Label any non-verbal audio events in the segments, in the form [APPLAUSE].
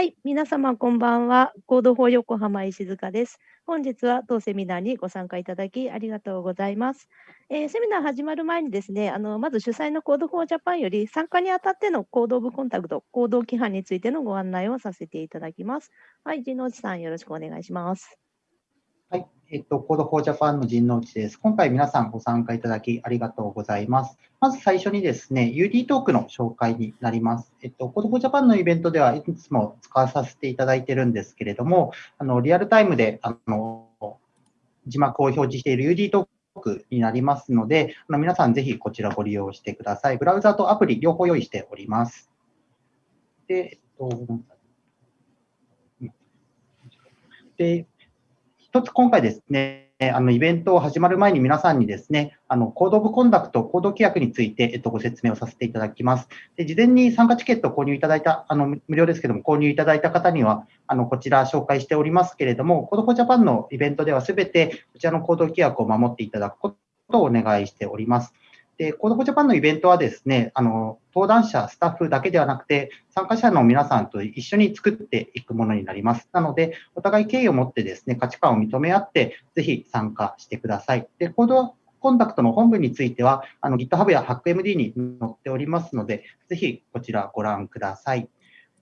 はい、皆様こんばんは。合同法横浜石塚です。本日は当セミナーにご参加いただきありがとうございます。えー、セミナー始まる前にですね、あのまず主催の Code for Japan より参加にあたっての Code of Conduct、行動規範についてのご案内をさせていただきます。はい、陣内さんよろしくお願いします。えっと、 Code for Japan の陣内です。今回皆さんご参加いただきありがとうございます。まず最初にですね、UD トークの紹介になります。えっと、 Code for Japan のイベントではいつも使わさせていただいてるんですけれども、あの、リアルタイムで、あの、字幕を表示している UD トークになりますので、あの皆さんぜひこちらご利用してください。ブラウザとアプリ両方用意しております。で、えっと、で、一つ今回ですね、あのイベントを始まる前に皆さんにですね、あの Code of Conduct、行動規約について、えっと、ご説明をさせていただきます。で事前に参加チケットを購入いただいた、あの無料ですけども、購入いただいた方には、あのこちら紹介しておりますけれども、 Code for Japan のイベントでは全てこちらの行動規約を守っていただくことをお願いしております。で、 Code for Japan のイベントはですね、あの、登壇者、スタッフだけではなくて、参加者の皆さんと一緒に作っていくものになります。なので、お互い敬意を持ってですね、価値観を認め合って、ぜひ参加してください。で、 Code of Conduct の本文については、あの GitHub や HackMD に載っておりますので、ぜひこちらご覧ください。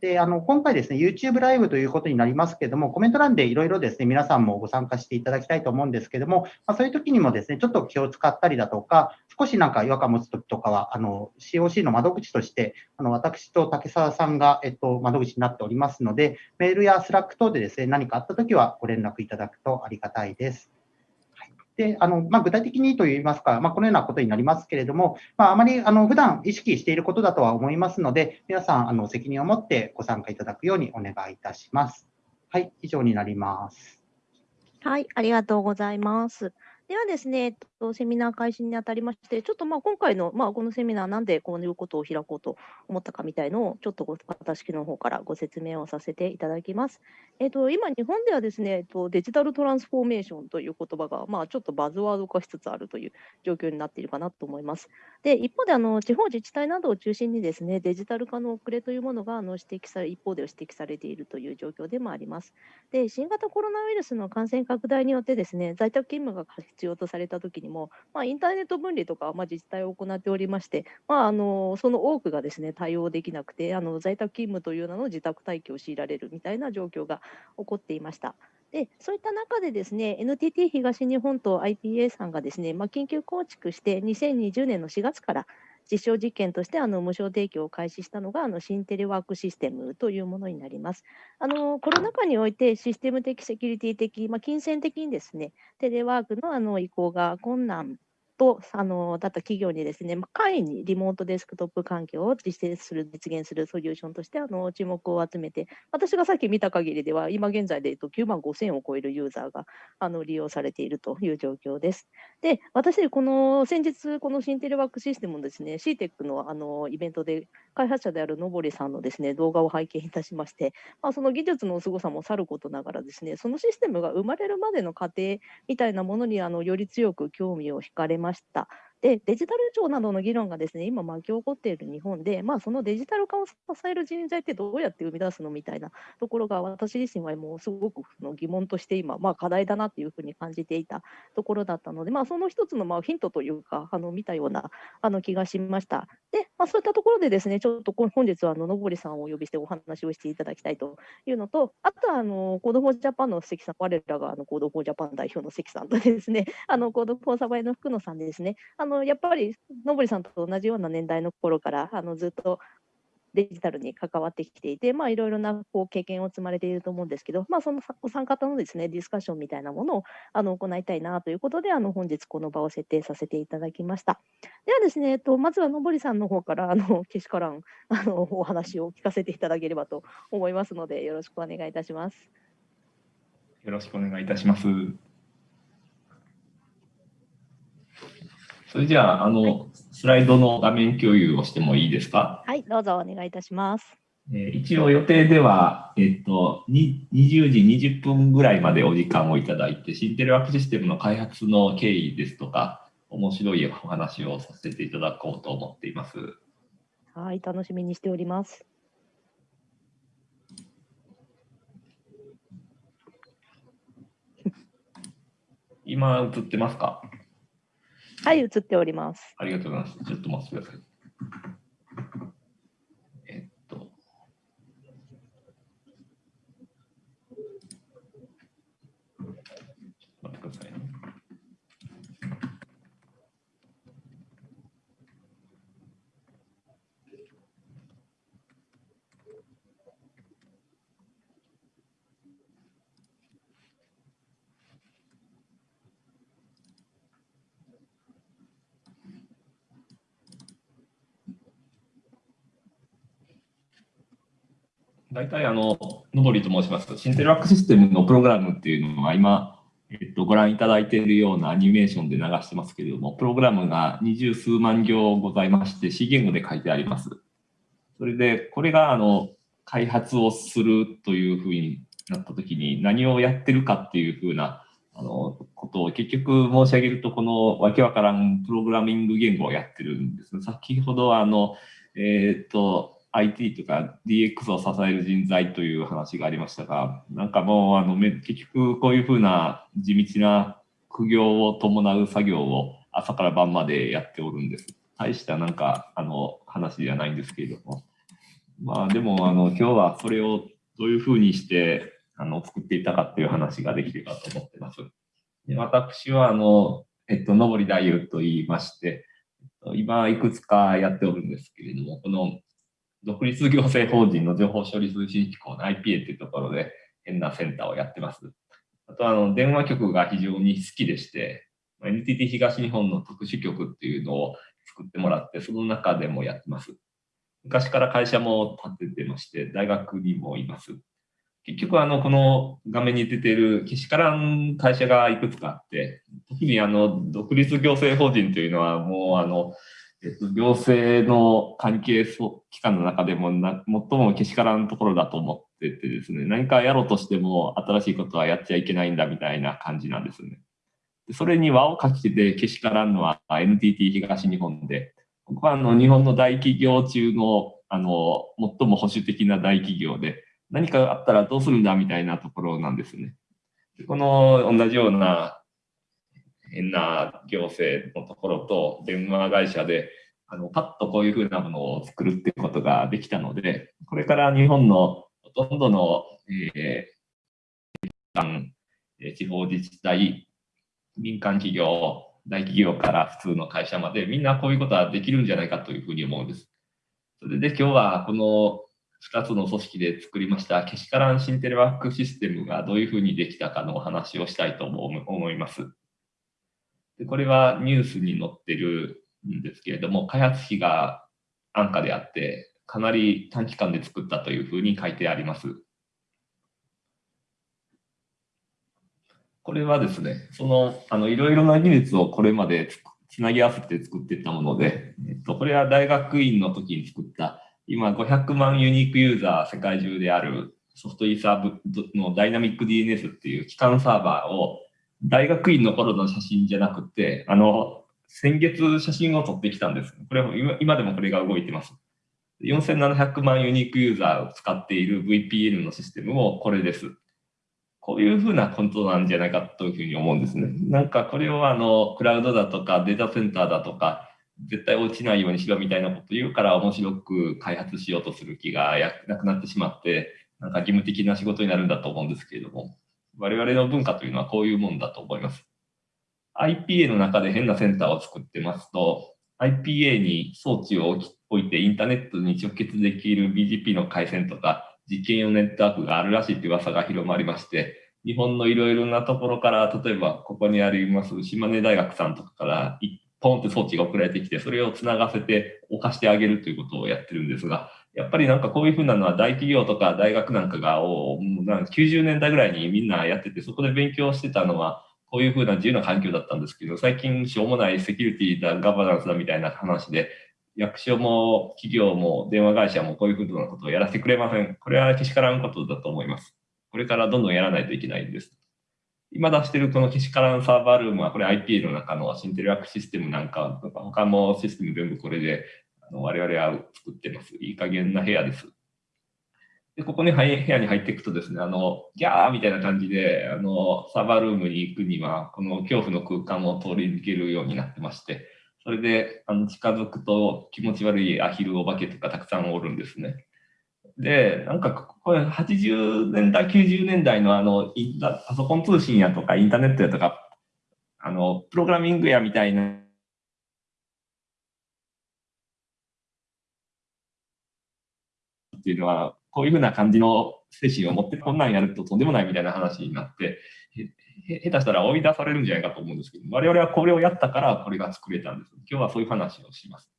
で、あの、今回ですね、YouTube ライブということになりますけれども、コメント欄でいろいろですね、皆さんもご参加していただきたいと思うんですけれども、まあ、そういう時にもですね、ちょっと気を使ったりだとか、少しなんか違和感持つ時とかは、あの、COC の窓口として、あの、私と竹澤さんが、えっと、窓口になっておりますので、メールやスラック等でですね、何かあった時はご連絡いただくとありがたいです。で、あの、まあ、具体的にといいますか、まあ、このようなことになりますけれども、まあ、あまり、あの、普段意識していることだとは思いますので、皆さん、あの、責任を持ってご参加いただくようにお願いいたします。はい、以上になります。はい、ありがとうございます。ではですね、と、セミナー開始にあたりまして、ちょっとまあ今回の、まあ、このセミナー、なんでこういうことを開こうと思ったかみたいのを、ちょっと私の方からご説明をさせていただきます。えっと、今、日本ではですね、えっと、デジタルトランスフォーメーションという言葉が、まあ、ちょっとバズワード化しつつあるという状況になっているかなと思います。で、一方で、あの地方自治体などを中心にですね、デジタル化の遅れというものがあの指摘され、一方で指摘されているという状況でもあります。で、新型コロナウイルスの感染拡大によってですね、在宅勤務が必要とされたときにも、まあ、インターネット分離とか、まあ、自治体を行っておりまして、まあ、あのその多くがですね対応できなくてあの在宅勤務という名の自宅待機を強いられるみたいな状況が起こっていました。でそういった中でですね NTT 東日本と IPA さんがですね、まあ、緊急構築して2020年の4月から実証実験としてあの無償提供を開始したのがあの新テレワークシステムというものになります。あのコロナ禍においてシステム的、セキュリティ的、まあ、金銭的にですねテレワークのあの移行が困難とあのだった企業にですね、簡易にリモートデスクトップ環境を実践する、実現するソリューションとしてあの注目を集めて、私がさっき見た限りでは、今現在で、9万5000を超えるユーザーがあの利用されているという状況です。で、私、この先日、この新テレワークシステムのですね、CTEC のあのイベントで開発者であるのぼりさんのですね動画を拝見いたしまして、まあ、その技術の凄さもさることながらですね、そのシステムが生まれるまでの過程みたいなものにあのより強く興味を惹かれまました。で、デジタル庁などの議論がですね、今巻き起こっている日本で、まあ、そのデジタル化を支える人材ってどうやって生み出すのみたいなところが、私自身はもうすごくの疑問として今、まあ、課題だなっていうふうに感じていたところだったので、まあ、その一つのまあヒントというか、あの見たようなあの気がしました。で、まあ、そういったところでですね、ちょっと本日はあののぼりさんをお呼びしてお話をしていただきたいというのと、あとはあの Code for Japan の関さん、我らがあの Code for Japan 代表の関さんとですね、あの Code for Sabae の福野さんでですね、あののやっぱりのぼりさんと同じような年代の頃からあのずっとデジタルに関わってきていて、まあ、いろいろなこう経験を積まれていると思うんですけど、まあ、そのお三方のですねディスカッションみたいなものをあの行いたいなということで、あの本日この場を設定させていただきました。ではですね、えっと、まずはのぼりさんの方からあのけしからんあのお話を聞かせていただければと思いますので、よろしくお願いいたします。よろしくお願いいたします。それじゃあ、あの、はい、スライドの画面共有をしてもいいですか？はい、どうぞお願いいたします。えー、一応予定では、えっと、20時20分ぐらいまでお時間をいただいて、シンテレワークシステムの開発の経緯ですとか、面白いお話をさせていただこうと思っています。はい、楽しみにしております。[LAUGHS] 今映ってますか？はい、映っております。ありがとうございます。ちょっと待ってください。えっと。ちょっと待ってくださいね。大体あの、のぼりと申します。シンテルワークシステムのプログラムっていうのは今、えっと、ご覧いただいているようなアニメーションで流してますけれども、プログラムが二十数万行ございまして、C 言語で書いてあります。それで、これがあの、開発をするというふうになったときに何をやってるかっていうふうなあのことを結局申し上げると、このわけわからんプログラミング言語をやってるんですね。先ほどあの、えっ、と、IT とか DX を支える人材という話がありましたが、なんかもうあの結局こういうふうな地道な苦行を伴う作業を朝から晩までやっておるんです。大したなんかあの話ではないんですけれども。まあでもあの今日はそれをどういうふうにしてあの作っていたかっていう話ができればと思ってます。で私はあの、えっと、のぼり太夫と言いまして、今いくつかやっておるんですけれども、この独立行政法人の情報処理通信機構の IPA っていうところで変なセンターをやってます。あとあの電話局が非常に好きでして、NTT 東日本の特殊局っていうのを作ってもらって、その中でもやってます。昔から会社も建ててまして、大学にもいます。結局あの、この画面に出ているけしからん会社がいくつかあって、特にあの、独立行政法人というのはもうあの、えっと、行政の関係機関の中でもな最もけしからんところだと思っててですね、何かやろうとしても新しいことはやっちゃいけないんだみたいな感じなんですね。でそれに輪をかけてけしからんのは NTT 東日本で、ここはあの日本の大企業中のあの最も保守的な大企業で、何かあったらどうするんだみたいなところなんですね。この同じような変な行政のところと電話会社で、あの、パッとこういうふうなものを作るってことができたので、これから日本のほとんどの、えー、地方自治体、民間企業、大企業から普通の会社まで、みんなこういうことはできるんじゃないかというふうに思うんです。それで今日はこの2つの組織で作りましたけしからんシンテレワークシステムがどういうふうにできたかのお話をしたいと思います。でこれはニュースに載ってるんですけれども、開発費が安価であって、かなり短期間で作ったというふうに書いてあります。これはですね、その、あの、いろいろな技術をこれまでつなぎ合わせて作っていったもので、えっと、これは大学院の時に作った、今500万ユニークユーザー世界中であるソフトイーサーブのダイナミック DNS っていう基幹サーバーを大学院の頃の写真じゃなくて、あの、先月写真を撮ってきたんです。これ今今でもこれが動いてます。4700万ユニークユーザーを使っている VPN のシステムもこれです。こういうふうなことなんじゃないかというふうに思うんですね。なんかこれをあの、クラウドだとかデータセンターだとか、絶対落ちないようにしろみたいなこと言うから面白く開発しようとする気がなくなってしまって、なんか義務的な仕事になるんだと思うんですけれども、我々の文化というのはこういうもんだと思います。IPA の中で変なセンターを作ってますと、IPA に装置を置いてインターネットに直結できる BGP の回線とか実験用ネットワークがあるらしいという噂が広まりまして、日本のいろいろなところから、例えばここにあります島根大学さんとかからポンって装置が送られてきて、それをつながせて置かしてあげるということをやってるんですが、やっぱりなんかこういうふうなのは大企業とか大学なんかがもうなんか90年代ぐらいにみんなやってて、そこで勉強してたのは、こういうふうな自由な環境だったんですけど、最近しょうもないセキュリティだ、ガバナンスだみたいな話で、役所も企業も電話会社もこういうふうなことをやらせてくれません。これはけしからんことだと思います。これからどんどんやらないといけないんです。今出してるこのけしからんサーバールームは、これ IPA の中のシンテルワークシステムなんか、他もシステム全部これでの我々は作ってます。いい加減な部屋です。で、ここに部屋に入っていくとですね、あの、ギャーみたいな感じで、あの、サーバールームに行くには、この恐怖の空間を通り抜けるようになってまして、それで、あの、近づくと気持ち悪いアヒルお化けとかたくさんおるんですね。で、なんか、これ80年代、90年代のあの、パソコン通信やとか、インターネットやとか、あの、プログラミングやみたいな、っていうのは、こういうふうな感じの精神を持って、こんなんやるととんでもないみたいな話になって、下手したら追い出されるんじゃないかと思うんですけど、我々はこれをやったからこれが作れたんです。今日はそういう話をします。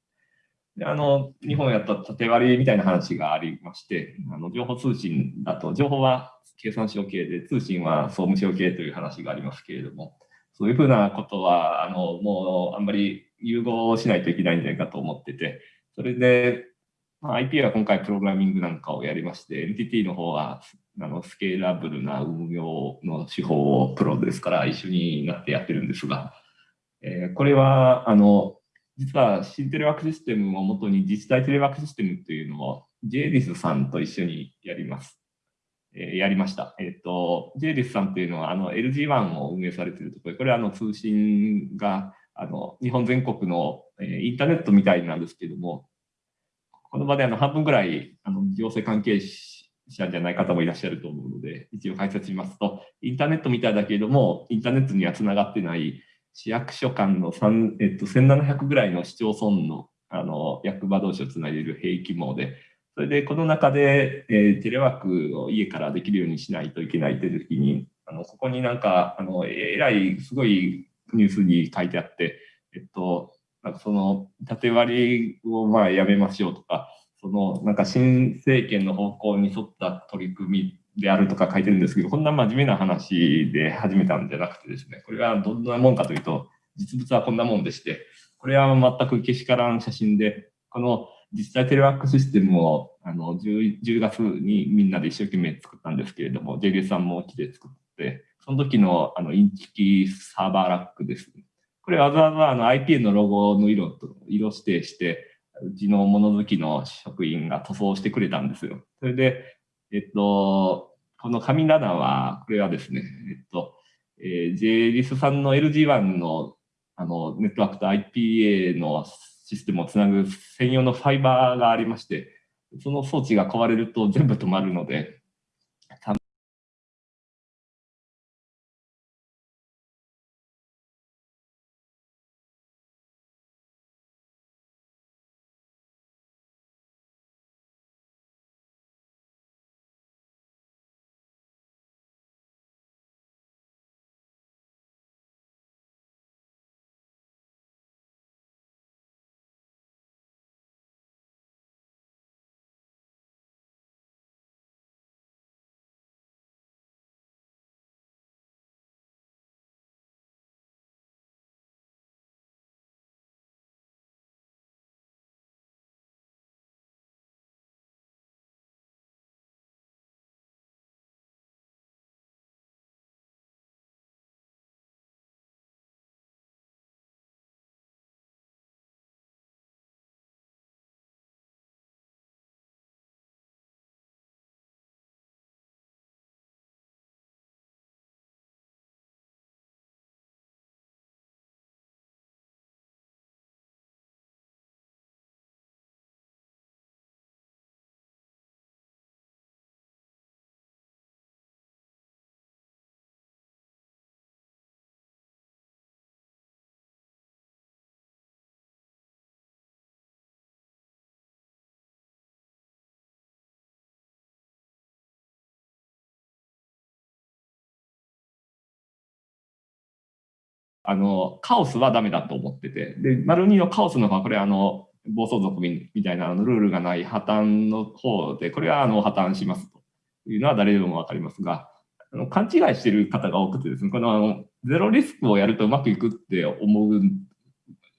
であの日本やった縦割りみたいな話がありまして、あの情報通信だと、情報は経産省系で、通信は総務省系という話がありますけれども、そういうふうなことは、あのもうあんまり融合しないといけないんじゃないかと思ってて、それで、まあ、IP は今回プログラミングなんかをやりまして、NTT の方はあのスケーラブルな運用の手法をプロですから一緒になってやってるんですが、えーこれはあの実は新テレワークシステムをもとに自治体テレワークシステムというのを JDIS さんと一緒にやります。えーやりました。えっ、と、JDIS さんというのはあの LG1 を運営されているところで、これはあの通信があの日本全国の、えーインターネットみたいなんですけども、この場であの半分ぐらいあの行政関係者じゃない方もいらっしゃると思うので、一応解説しますと、インターネットみたいだけれども、インターネットにはつながってない市役所間の3、えっと、1700ぐらいの市町村のあの役場同士をつないでいる兵器網で、それでこの中で、えーテレワークを家からできるようにしないといけないという時に、あのここになんか、あのえらいすごいニュースに書いてあって、えっと、なんかその縦割りをまあやめましょうとか、そのなんか新政権の方向に沿った取り組みであるとか書いてるんですけど、こんな真面目な話で始めたんじゃなくてですね、これはどんなもんかというと、実物はこんなもんでして、これは全くけしからん写真で、この実際テレワークシステムをあの 10, 10月にみんなで一生懸命作ったんですけれども、JD さんも来て作って、その時のあのインチキサーバーラックです。ねこれわざわざあの IPN のロゴの色と色指定して、うちの物好きの職員が塗装してくれたんですよ。それで、えっと、この神棚は、これはですね、えっと、えー、JLIS さんの LG1 のあのネットワークと IPA のシステムをつなぐ専用のファイバーがありまして、その装置が壊れると全部止まるので、あの、カオスはダメだと思ってて、で、丸二のカオスの方は、これあの、暴走族みたいなあのルールがない破綻の方で、これはあの破綻しますというのは誰でもわかりますが、あの勘違いしている方が多くてですね、このあのゼロリスクをやるとうまくいくって思う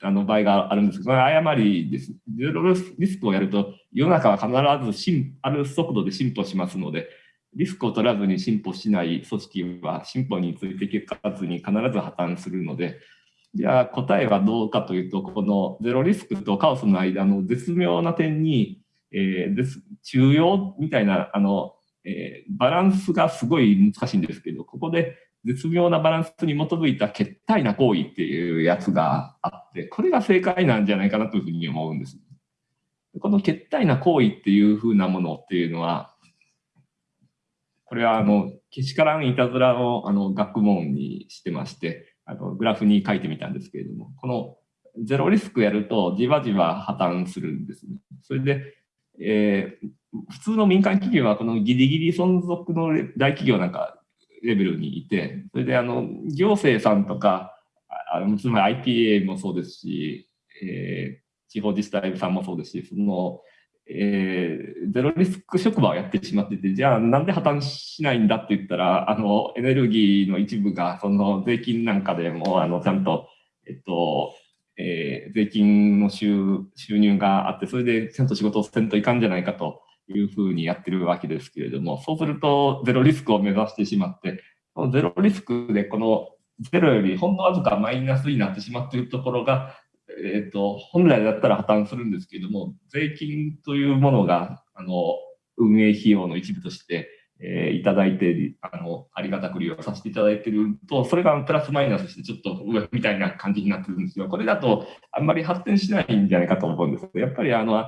あの場合があるんですけど、これ誤りです。ゼロリスクをやると世の中は必ずある速度で進歩しますので、リスクを取らずに進歩しない組織は進歩についていかずに必ず破綻するので、じゃあ答えはどうかというと、このゼロリスクとカオスの間の絶妙な点に、えー、です、中庸みたいな、あの、えー、バランスがすごい難しいんですけど、ここで絶妙なバランスに基づいた決体な行為っていうやつがあって、これが正解なんじゃないかなというふうに思うんです。この決体な行為っていうふうなものっていうのは、これはあの、けしからんいたずらをあの学問にしてまして、あのグラフに書いてみたんですけれども、このゼロリスクやるとじわじわ破綻するんですね。それで、えー、普通の民間企業はこのギリギリ存続の大企業なんかレベルにいて、それであの行政さんとか、あのつまり IPA もそうですし、えー、地方自治体さんもそうですし、その、えー、ゼロリスク職場をやってしまってて、じゃあなんで破綻しないんだって言ったら、あのエネルギーの一部がその税金なんかでもあのちゃんと、えっと、えー、税金の収入があって、それでちゃんと仕事をせんといかんじゃないかというふうにやってるわけですけれども、そうするとゼロリスクを目指してしまって、このゼロリスクでこのゼロよりほんのわずかマイナスになってしまっているところが、えーと、本来だったら破綻するんですけれども、税金というものがあの運営費用の一部として、えー、いただいてあの、ありがたく利用させていただいていると、それがプラスマイナスしてちょっと上みたいな感じになってるんですよ。これだとあんまり発展しないんじゃないかと思うんですやっぱりあの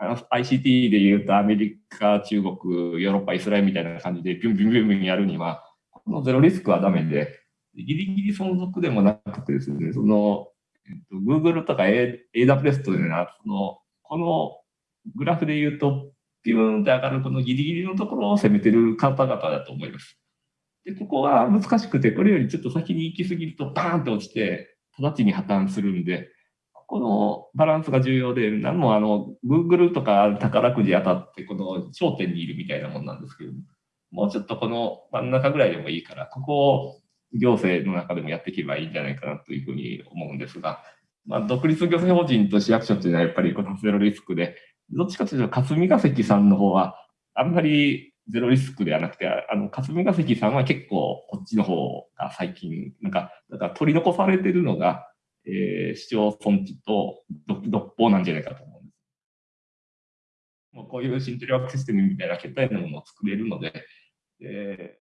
ICT で言うとアメリカ、中国、ヨーロッパ、イスラエルみたいな感じでビュンビュンビュンビュンやるには、このゼロリスクはダメで、ギリギリ存続でもなくてですね、その、えっと、Google とか AWS というのは、の、このグラフで言うと、ピューンって上がるこのギリギリのところを攻めてる方々だと思います。で、ここは難しくて、これよりちょっと先に行き過ぎるとバーンと落ちて、直ちに破綻するんで、このバランスが重要で、何もあの、Google とか宝くじ当たって、この頂点にいるみたいなもんなんですけども、うちょっとこの真ん中ぐらいでもいいから、ここを行政の中でもやっていけばいいんじゃないかなというふうに思うんですが、まあ、独立行政法人と市役所というのはやっぱりこのゼロリスクで、どっちかというと霞が関さんの方は、あんまりゼロリスクではなくて、あの、霞が関さんは結構こっちの方が最近、なんか、だから取り残されてるのが、えー、市町村地と独法なんじゃないかと思うんです。もうこういうシンテリワークシステムみたいな決体のものを作れるので、え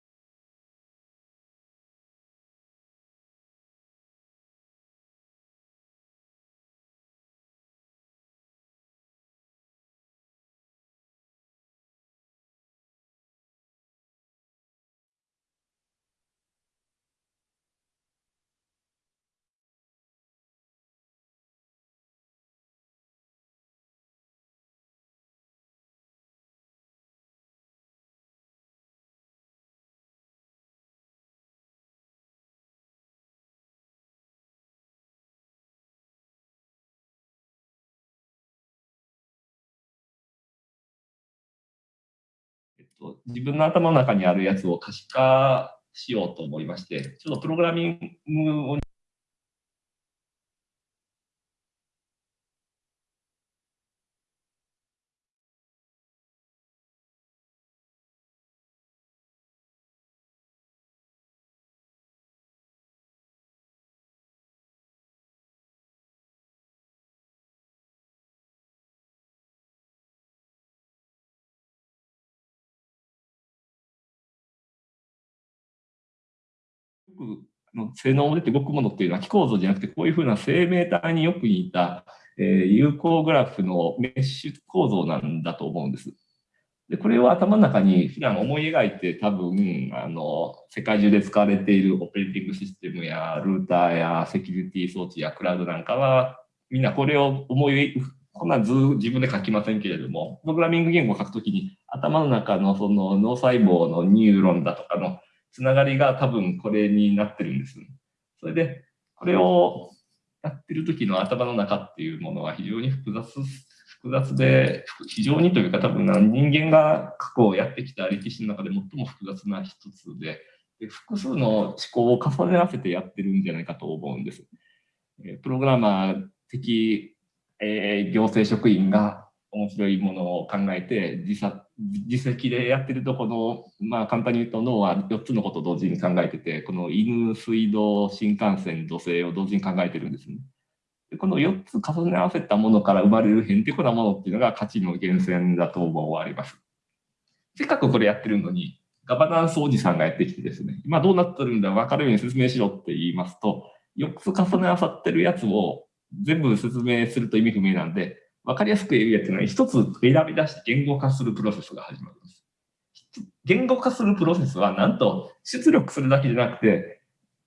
と、自分の頭の中にあるやつを可視化しようと思いまして、ちょっとプログラミングをの性能を出て動くものっていうのは木構造じゃなくて、こういうふうな生命体によく似た、えー、有向グラフのメッシュ構造なんだと思うんです。で、これを頭の中に普段思い描いて多分、あの、世界中で使われているオペレーティングシステムやルーターやセキュリティ装置やクラウドなんかは、みんなこれを思い、こんな図自分で書きませんけれども、プログラミング言語を書くときに頭の中のその脳細胞のニューロンだとかのつながりが多分これになってるんです。それで、これをやってる時の頭の中っていうものは非常に複雑、複雑で、非常にというか多分人間が過去をやってきた歴史の中で最も複雑な一つで、で複数の思考を重ね合わせてやってるんじゃないかと思うんです。プログラマー的、えー、行政職員が面白いものを考えて自作自責でやってるとこのまあ簡単に言うと脳は4つのことを同時に考えててこの犬水道新幹線土星を同時に考えてるんですね。でこの4つ重ね合わせたものから生まれるへんてこなものっていうのが価値の源泉だと思われます。せっかくこれやってるのに、ガバナンスおじさんがやってきてですね、今どうなってるんだ、分かるように説明しろって言いますと、4つ重ね合わさってるやつを全部説明すると意味不明なんで、分かりやすく言うやつのは、一つ選び出して言語化するプロセスが始まります。言語化するプロセスは、なんと出力するだけじゃなくて、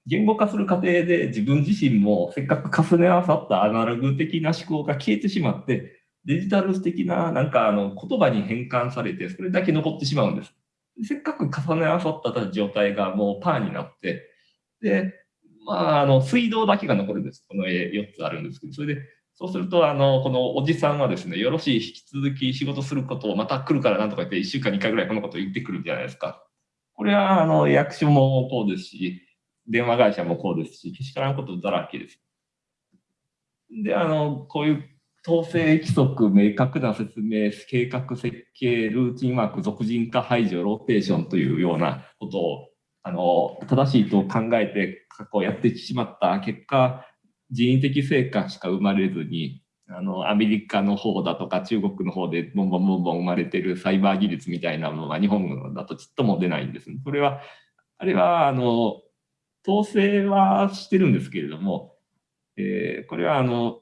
言語化する過程で自分自身もせっかく重ね合わさったアナログ的な思考が消えてしまって、デジタル的ななんかあの言葉に変換されて、それだけ残ってしまうんです。せっかく重ね合わさった状態がもうパーになって、で、まあ、あの水道だけが残るんです。この絵4つあるんですけど、それで、そうすると、あの、このおじさんはですね、よろしい、引き続き仕事することをまた来るからなんとか言って、1週間に1回ぐらいこのことを言ってくるじゃないですか。これは、あの、役所もこうですし、電話会社もこうですし、けしからんことだらけです。で、あの、こういう統制規則、明確な説明、計画設計、ルーティンワーク、俗人化排除、ローテーションというようなことを、あの、正しいと考えて過去やってしまった結果、人為的成果しか生まれずに、あの、アメリカの方だとか中国の方でボンボンボンボン生まれてるサイバー技術みたいなものは日本だとちっとも出ないんです。それは、あれは、あの、統制はしてるんですけれども、えー、これはあの、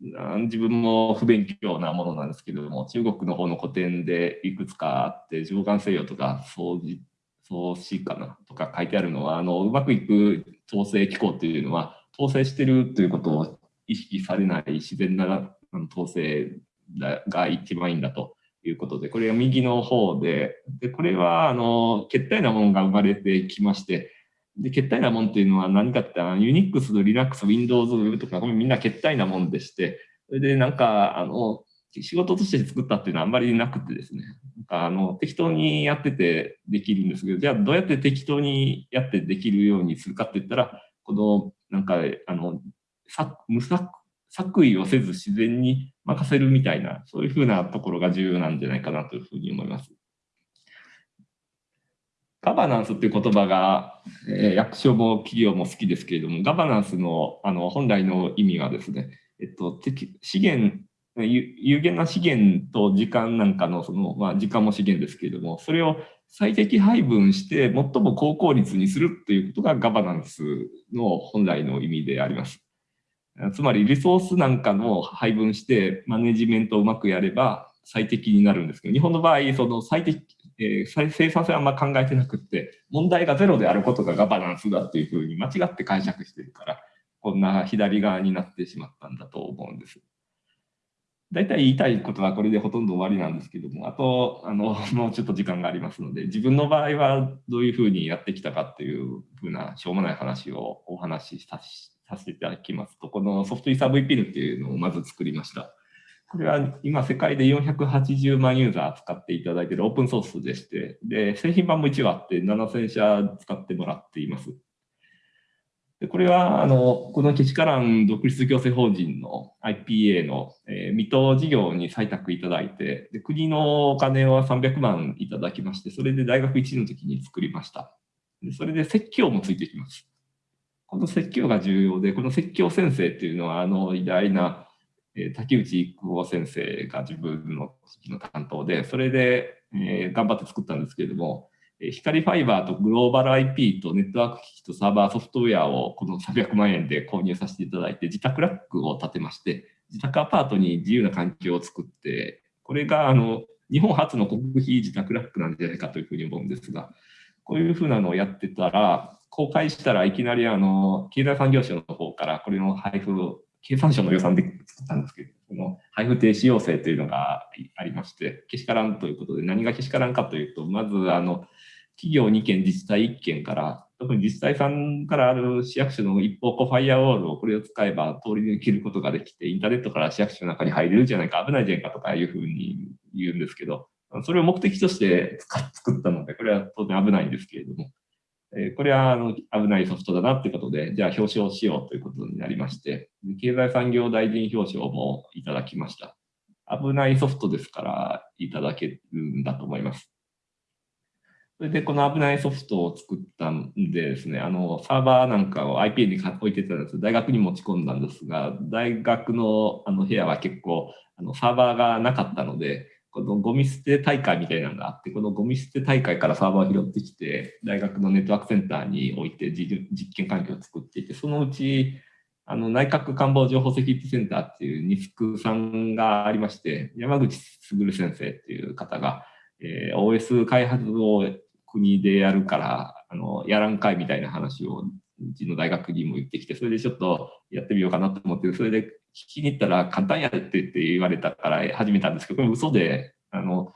自分も不勉強なものなんですけれども、中国の方の古典でいくつかあって、上岸西洋とか掃除、創始かなとか書いてあるのは、あの、うまくいく統制機構っていうのは、統制してるということを意識されない自然な統制が一番いいんだということで、これは右の方で、で、これは、あの、決体なものが生まれてきまして、で、決体なもんっていうのは何かって、ユニックス、リラックス、Windows、Web とか、みんな決体なもんでして、それでなんか、あの、仕事として作ったっていうのはあんまりなくてですね、なんかあの適当にやっててできるんですけど、じゃあどうやって適当にやってできるようにするかって言ったら、このなんかあの無作作為をせず自然に任せるみたいな、そういうふうなところが重要なんじゃないかなというふうに思います。ガバナンスっていう言葉が、えー、役所も企業も好きですけれども、ガバナンスのあの本来の意味はですね、えっと、資源、有限な資源と時間なんかの、その、まあ、時間も資源ですけれども、それを最適配分して最も高効率にするということがガバナンスの本来の意味であります。つまりリソースなんかの配分してマネジメントをうまくやれば最適になるんですけど、日本の場合、その最適、えー、生産性はあんま考えてなくって、問題がゼロであることがガバナンスだっていうふうに間違って解釈してるから、こんな左側になってしまったんだと思うんです。大体言いたいことはこれでほとんど終わりなんですけども、あと、あの、[LAUGHS] もうちょっと時間がありますので、自分の場合はどういうふうにやってきたかっていうふうなしょうもない話をお話しさせていただきますと、このソフトイーサー VPN っていうのをまず作りました。これは今世界で480万ユーザー使っていただいているオープンソースでして、で、製品版も一応あって7000社使ってもらっています。でこれは、あの、このけしからん独立行政法人の IPA の、えー、未踏事業に採択いただいてで、国のお金を300万いただきまして、それで大学1年の時に作りました。でそれで説教もついてきます。この説教が重要で、この説教先生っていうのは、あの、偉大なえ竹内育夫先生が自分の時の担当で、それで、えー、頑張って作ったんですけれども、光ファイバーとグローバル IP とネットワーク機器とサーバーソフトウェアをこの300万円で購入させていただいて、自宅ラックを建てまして、自宅アパートに自由な環境を作って、これがあの日本初の国費自宅ラックなんじゃないかというふうに思うんですが、こういうふうなのをやってたら、公開したらいきなりあの経済産業省の方からこれの配布を経産省の予算で作ったんですけど、この配布停止要請というのがありまして、けしからんということで、何がけしからんかというと、まず、あの、企業2件、自治体1件から、特に自治体さんからある市役所の一方向ファイアウォールをこれを使えば通り抜けることができて、インターネットから市役所の中に入れるじゃないか、危ないじゃないかとかいうふうに言うんですけど、それを目的として作ったので、これは当然危ないんですけれども、えこれはあの危ないソフトだなってことで、じゃあ表彰しようということになりまして、経済産業大臣表彰もいただきました。危ないソフトですからいただけるんだと思います。それでこの危ないソフトを作ったんでですね、あのサーバーなんかを IP に置いてたんです。大学に持ち込んだんですが、大学のあの部屋は結構あのサーバーがなかったので、このゴミ捨て大会みたいなのがあって、このゴミ捨て大会からサーバーを拾ってきて、大学のネットワークセンターに置いて実験環境を作っていて、そのうちあの内閣官房情報セキュリティセンターっていうニスクさんがありまして、山口卓先生っていう方が、えー、OS 開発を国でやるから、あの、やらんかいみたいな話を、うちの大学にも言ってきて、それでちょっとやってみようかなと思って、それで聞きに行ったら簡単やってって言われたから始めたんですけど、これ嘘で、あの、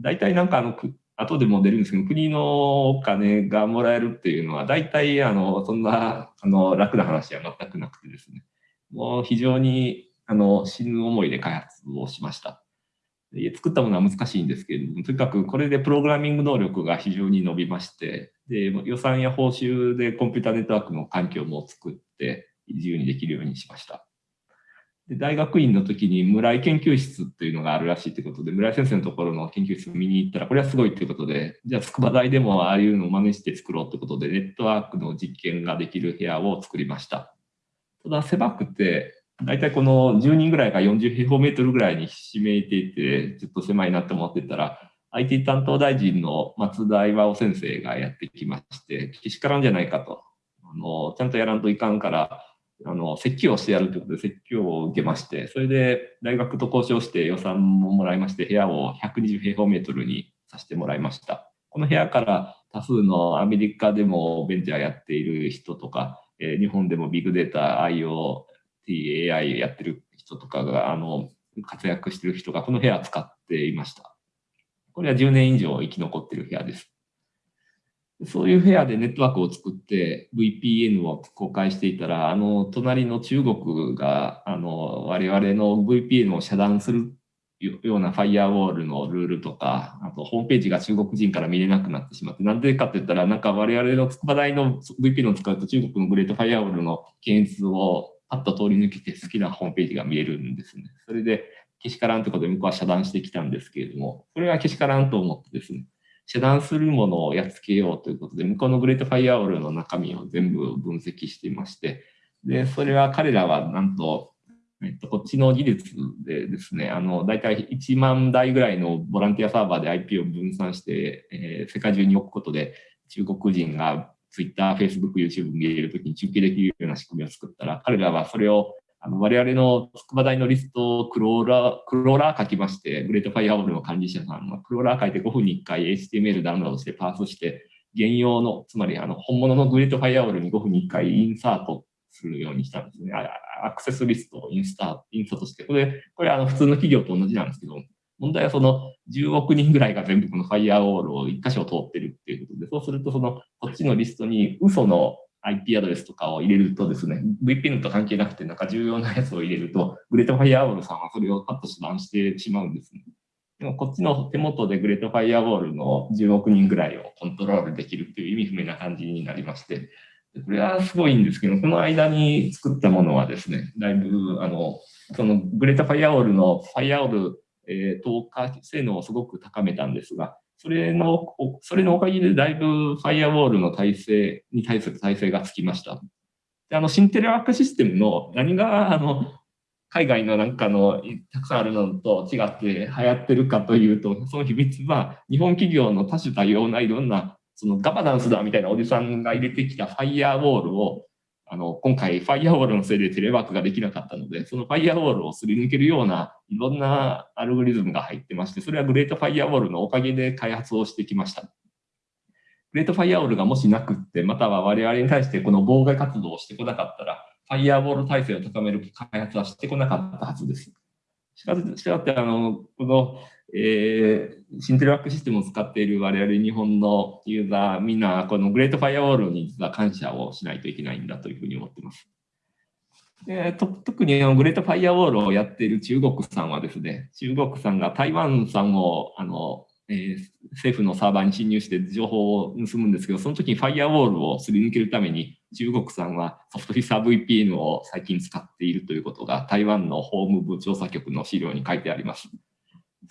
大体なんかあの、後でも出るんですけど、国のお金がもらえるっていうのは、大体あの、そんな、あの、楽な話は全くなくてですね、もう非常に、あの、死ぬ思いで開発をしました。作ったものは難しいんですけれども、とにかくこれでプログラミング能力が非常に伸びまして、で予算や報酬でコンピュータネットワークの環境も作って自由にできるようにしました。で大学院の時に村井研究室っていうのがあるらしいということで、村井先生のところの研究室見に行ったら、これはすごいということで、じゃあ筑波大でもああいうのを真似して作ろうということで、ネットワークの実験ができる部屋を作りました。ただ狭くて、大体この10人ぐらいが40平方メートルぐらいにひしめいていて、ちょっと狭いなと思ってたら、IT 担当大臣の松田岩尾先生がやってきまして、けしからんじゃないかと。あの、ちゃんとやらんといかんから、あの、説教をしてやるということで説教を受けまして、それで大学と交渉して予算ももらいまして、部屋を120平方メートルにさせてもらいました。この部屋から多数のアメリカでもベンチャーやっている人とか、え、日本でもビッグデータ、IO、AI やってる人とかが、あの、活躍してる人がこの部屋使っていました。これは10年以上生き残ってる部屋です。そういう部屋でネットワークを作って VPN を公開していたら、あの、隣の中国が、あの、我々の VPN を遮断するようなファイアウォールのルールとか、あとホームページが中国人から見れなくなってしまって、なんでかって言ったら、なんか我々の筑波大の VPN を使うと中国のグレートファイアウォールの検閲をパッと通り抜けて好きなホームページが見えるんですね。それで、けしからんってことで向こうは遮断してきたんですけれども、それはけしからんと思ってですね、遮断するものをやっつけようということで、向こうのグレートファイアウォールの中身を全部分析していまして、で、それは彼らはなんと、えっと、こっちの技術でですね、あの、大体1万台ぐらいのボランティアサーバーで IP を分散して、えー、世界中に置くことで、中国人が Twitter、Facebook、YouTube 見れるときに中継できるような仕組みを作ったら、彼らはそれをあの我々の筑波大のリストをクローラー、クローラー書きまして、グレートファイアウォールの管理者さんがクローラー書いて5分に1回 HTML ダウンロードしてパースして、現用の、つまりあの本物のグレートファイアウォールに5分に1回インサートするようにしたんですね。アクセスリストをインスタ、インサートして、これ、これあの普通の企業と同じなんですけど、問題はその10億人ぐらいが全部このファイアウォールを1箇所通ってるっていうことで、そうするとそのこっちのリストに嘘の IP アドレスとかを入れるとですね、VPN と関係なくてなんか重要なやつを入れると、グレートファイアウォールさんはそれをパッと遮断してしまうんですね。でもこっちの手元でグレートファイアウォールの10億人ぐらいをコントロールできるっていう意味不明な感じになりまして、これはすごいんですけど、この間に作ったものはですね、だいぶ、あの、そのグレートファイアウォールのファイアウォールえー、透過性能をすごく高めたんですが、それの、それのおかげでだいぶファイアウォールの体制に対する耐性がつきました。であの、シンテレワークシステムの何が、あの、海外のなんかのたくさんあるのと違って流行ってるかというと、その秘密は日本企業の多種多様ないろんなそのガバナンスだみたいなおじさんが入れてきたファイアウォールをあの、今回、ファイアウォールのせいでテレワークができなかったので、そのファイアウォールをすり抜けるようないろんなアルゴリズムが入ってまして、それはグレートファイアウォールのおかげで開発をしてきました。グレートファイアウォールがもしなくって、または我々に対してこの妨害活動をしてこなかったら、ファイアウォール耐性を高める開発はしてこなかったはずです。しかし、って、あの、このえー、シンテレワークシステムを使っている我々日本のユーザー、みんなこのグレートファイアウォールに実は感謝をしないといけないんだというふうに思ってます。で特にグレートファイアウォールをやっている中国さんはですね、中国さんが台湾さんをあの、えー、政府のサーバーに侵入して情報を盗むんですけど、その時にファイアウォールをすり抜けるために中国さんはソフトフィッサー VPN を最近使っているということが台湾の法務部調査局の資料に書いてあります。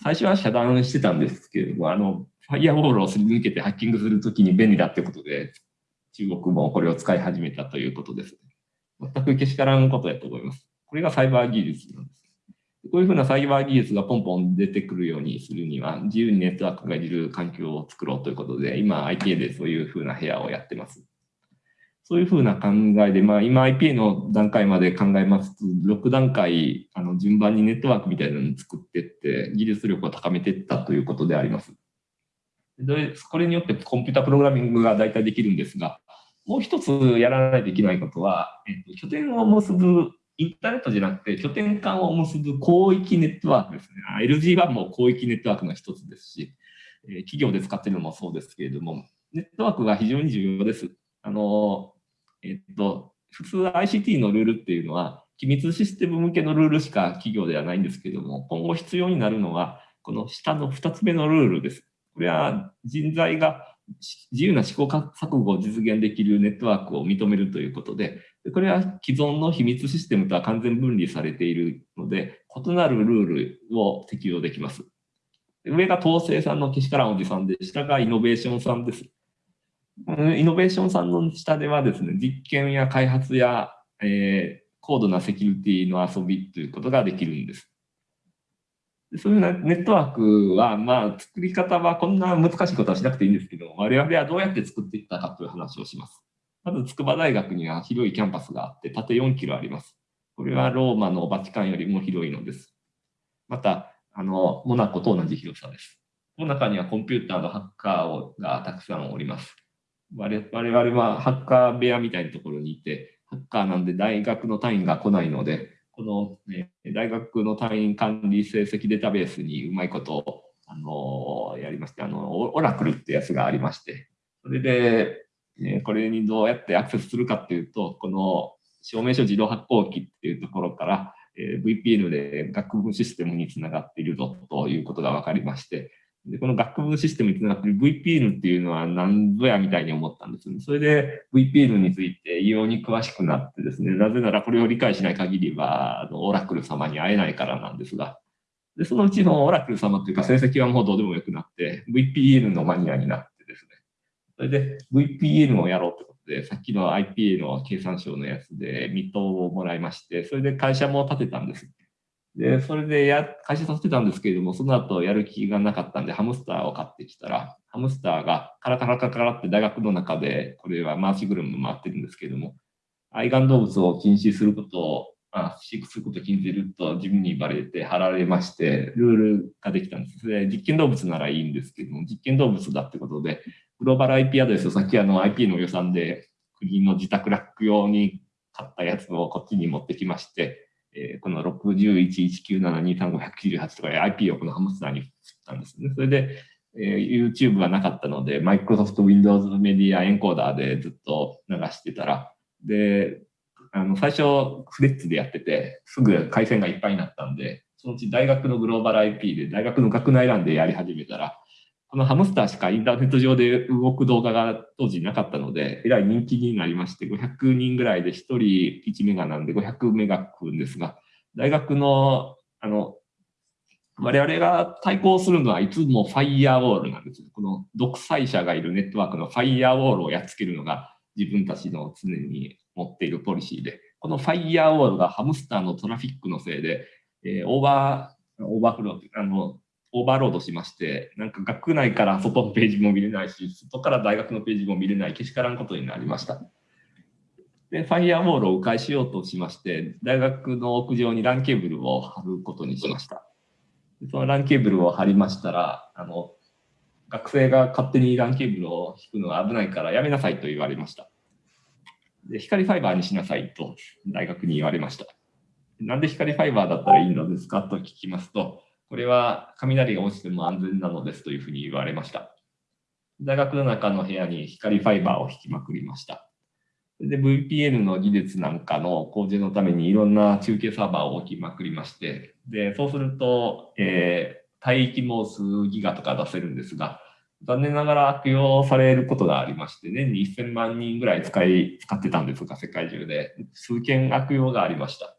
最初は遮断してたんですけれども、あの、ファイアウォールをすり抜けてハッキングするときに便利だってことで、中国もこれを使い始めたということです。全くけしからんことやと思います。これがサイバー技術なんです。こういうふうなサイバー技術がポンポン出てくるようにするには、自由にネットワークがいる環境を作ろうということで、今 IPA でそういうふうな部屋をやってます。そういうふうな考えで、まあ、今 IPA の段階まで考えますと、6段階、あの順番にネットワークみたいなのを作っていって、技術力を高めていったということであります。でこれによってコンピュータプログラミングが大体できるんですが、もう一つやらないといけないことは、えっと、拠点を結ぶ、インターネットじゃなくて拠点間を結ぶ広域ネットワークですね。LG1 も広域ネットワークの一つですし、え企業で使っているのもそうですけれども、ネットワークが非常に重要です。あの、えっと、普通 ICT のルールっていうのは、機密システム向けのルールしか企業ではないんですけども、今後必要になるのは、この下の2つ目のルールです。これは人材が自由な試行錯誤を実現できるネットワークを認めるということで、これは既存の秘密システムとは完全分離されているので、異なるルールを適用できます。上が統制さんのけしからんおじさんで、下がイノベーションさんです。イノベーションさんの下ではですね、実験や開発や、えー、高度なセキュリティの遊びということができるんです。そういうネットワークは、まあ、作り方はこんな難しいことはしなくていいんですけど、我々はどうやって作っていったかという話をします。まず、筑波大学には広いキャンパスがあって、縦4キロあります。これはローマのバチカンよりも広いのです。また、あの、モナコと同じ広さです。この中にはコンピューターのハッカーがたくさんおります。我々はハッカー部屋みたいなところにいて、ハッカーなんで大学の単位が来ないので、この、ね、大学の単位管理成績データベースにうまいことを、あのやりまして、あの、オラクルってやつがありまして、それで、えこれにどうやってアクセスするかっていうと、この証明書自動発行機っていうところから、え VPN で学部システムにつながっているぞということが分かりまして、でこの学部システムにつながってる VPN っていうのは何ぞやみたいに思ったんですね。それで VPN について異様に詳しくなってですね、なぜならこれを理解しない限りは、あのオラクル様に会えないからなんですが、でそのうちのオラクル様というか成績はもうどうでもよくなって、VPN のマニアになってですね、それで VPN をやろうということで、さっきの IPA の経産省のやつで未答をもらいまして、それで会社も建てたんです。で、それでや会社させてたんですけれども、その後やる気がなかったんで、ハムスターを買ってきたら、ハムスターがカラカラカラカラって大学の中で、これは回し車回ってるんですけれども、愛玩動物を禁止することを、あ飼育することを禁じると自分に言われて貼られまして、ルールができたんです。で実験動物ならいいんですけども、実験動物だってことで、グローバル IP アドレスをさっきあの IP の予算で国の自宅ラック用に買ったやつをこっちに持ってきまして、えー、この6119723598とか IP をこのハムスターに振ったんですね。それで、えー、YouTube はなかったので、Microsoft Windows メディアエンコーダーでずっと流してたら、で、あの、最初、フレッツでやってて、すぐ回線がいっぱいになったんで、そのうち大学のグローバル IP で、大学の学内欄でやり始めたら、このハムスターしかインターネット上で動く動画が当時なかったので、えらい人気になりまして、500人ぐらいで1人1メガなんで500メガくんですが、大学の、あの、我々が対抗するのはいつもファイヤーウォールなんです。この独裁者がいるネットワークのファイヤーウォールをやっつけるのが自分たちの常に持っているポリシーで、このファイヤーウォールがハムスターのトラフィックのせいで、えー、オーバー、オーバーフロー、あの、オーバーロードしまして、なんか学内から外のページも見れないし、外から大学のページも見れないけしからんことになりました。で、ファイアウォールを迂回しようとしまして、大学の屋上に LAN ケーブルを貼ることにしました。その LAN ケーブルを貼りましたら、あの、学生が勝手に LAN ケーブルを引くのは危ないからやめなさいと言われました。で、光ファイバーにしなさいと大学に言われました。なんで光ファイバーだったらいいのですかと聞きますと、これは雷が落ちても安全なのですというふうに言われました。大学の中の部屋に光ファイバーを引きまくりました。で、VPN の技術なんかの向上のためにいろんな中継サーバーを置きまくりまして、で、そうすると、えー、帯域も数ギガとか出せるんですが、残念ながら悪用されることがありまして、年に1000万人ぐらい使い、使ってたんですが、世界中で。数件悪用がありました。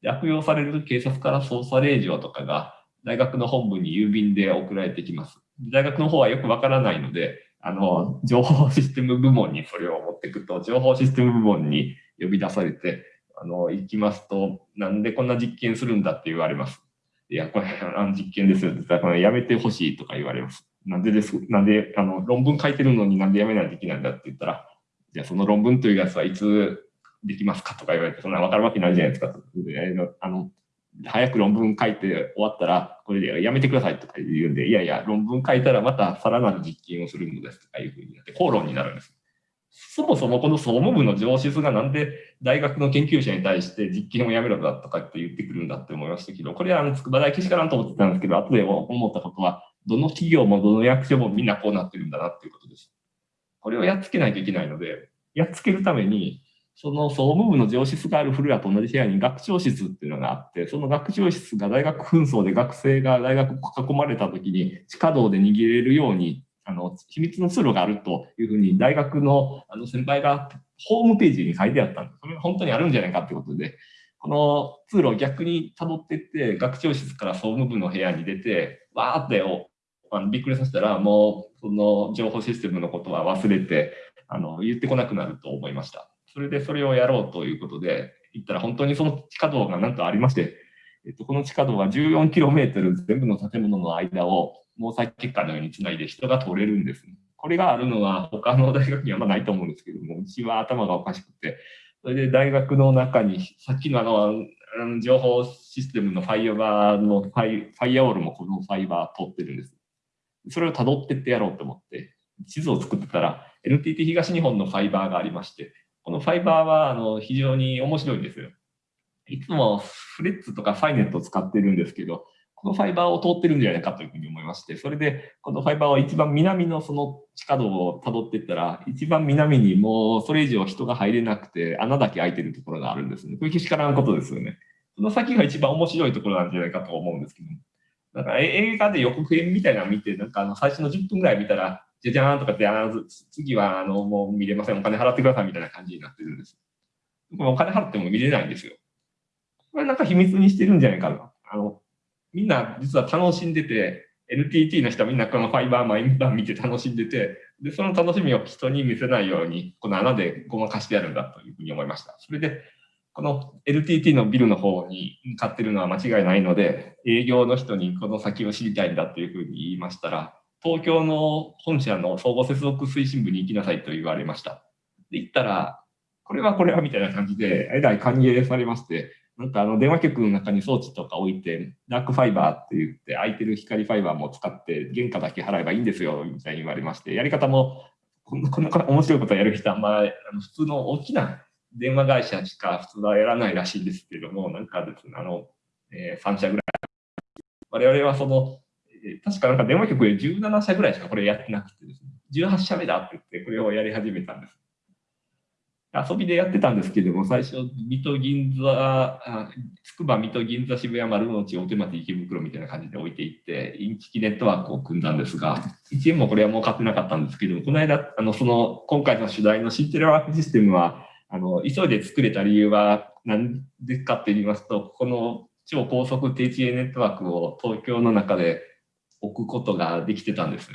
で悪用される警察から捜査令状とかが大学の本部に郵便で送られてきます。大学の方はよくわからないので、あの、情報システム部門にそれを持っていくと、情報システム部門に呼び出されて、あの、行きますと、なんでこんな実験するんだって言われます。いや、これ、あの実験ですよって言ったら、これやめてほしいとか言われます。なんでです、なんで、あの、論文書いてるのになんでやめないといけないんだって言ったら、じゃあその論文というやつはいつできますかとか言われて、そんなわかるわけないじゃないですかと。あの、早く論文書いて終わったら、これでやめてくださいとか言うんで、いやいや、論文書いたらまたさらなる実験をするのですとかいうふうになって口論になるんです。そもそもこの総務部の上質がなんで大学の研究者に対して実験をやめろだとかって言ってくるんだって思いましたけど、これはあの筑波大けしからんと思ってたんですけど、後で思ったことは、どの企業もどの役所もみんなこうなってるんだなっていうことです。これをやっつけないといけないので、やっつけるために、その総務部の上質があるフロアと同じ部屋に学長室っていうのがあって、その学長室が大学紛争で学生が大学囲まれた時に地下道で逃げれるように、あの、秘密の通路があるというふうに大学のあの先輩がホームページに書いてあったんです。それが本当にあるんじゃないかってことで、この通路を逆に辿っていって、学長室から総務部の部屋に出て、わーってあのびっくりさせたら、もうその情報システムのことは忘れて、あの言ってこなくなると思いました。それでそれをやろうということで、行ったら本当にその地下道がなんとありまして、えっと、この地下道は 14km 全部の建物の間を毛細血管のようにつないで人が通れるんです、これがあるのは他の大学にはまないと思うんですけども、うちは頭がおかしくて、それで大学の中に、さっきのあの、情報システムのファイアバーのファイファイアウォールもこのファイバー通ってるんです。それを辿ってってやろうと思って、地図を作ってたら、NTT 東日本のファイバーがありまして、このファイバーはあの非常に面白いんですよ。いつもフレッツとかファイネットを使ってるんですけど、このファイバーを通ってるんじゃないかというふうに思いまして、それでこのファイバーは一番南のその地下道を辿っていったら、一番南にもうそれ以上人が入れなくて穴だけ開いてるところがあるんですね。これけしからんことですよね。その先が一番面白いところなんじゃないかと思うんですけど。だから映画で予告編みたいなの見て、なんかあの最初の10分ぐらい見たら、じゃじゃーんとかって、あ次はあのもう見れません、お金払ってくださいみたいな感じになってるんです。お金払っても見れないんですよ。これなんか秘密にしてるんじゃないかな。あの、みんな実は楽しんでて、NTT の人はみんなこのファイバー毎晩見て楽しんでて、で、その楽しみを人に見せないように、この穴でごまかしてやるんだというふうに思いました。それで、この LTT のビルの方に向かってるのは間違いないので、営業の人にこの先を知りたいんだというふうに言いましたら、東京の本社の総合接続推進部に行きなさいと言われました。で、行ったら、これはこれはみたいな感じで、えらい歓迎されまして、なんかあの電話局の中に装置とか置いて、ダークファイバーって言って、空いてる光ファイバーも使って、原価だけ払えばいいんですよ、みたいに言われまして、やり方も、こんな、こんな面白いことをやる人は、まあ、普通の大きな電話会社しか普通はやらないらしいんですけども、なんかですね、あの、えー、3社ぐらい。我々はその、確かなんか電話局で17社ぐらいしかこれやってなくてですね、18社目だって言ってこれをやり始めたんです。遊びでやってたんですけども、最初、水戸銀座、つくば水戸銀座渋谷丸の内大手町池袋みたいな感じで置いていって、インチキネットワークを組んだんですが、1円もこれは儲かってなかったんですけども、この間、あの、その、今回の主題のシンテレワークシステムは、あの、急いで作れた理由は何ですかって言いますと、この超高速低遅延ネットワークを東京の中で置くことができてたんです。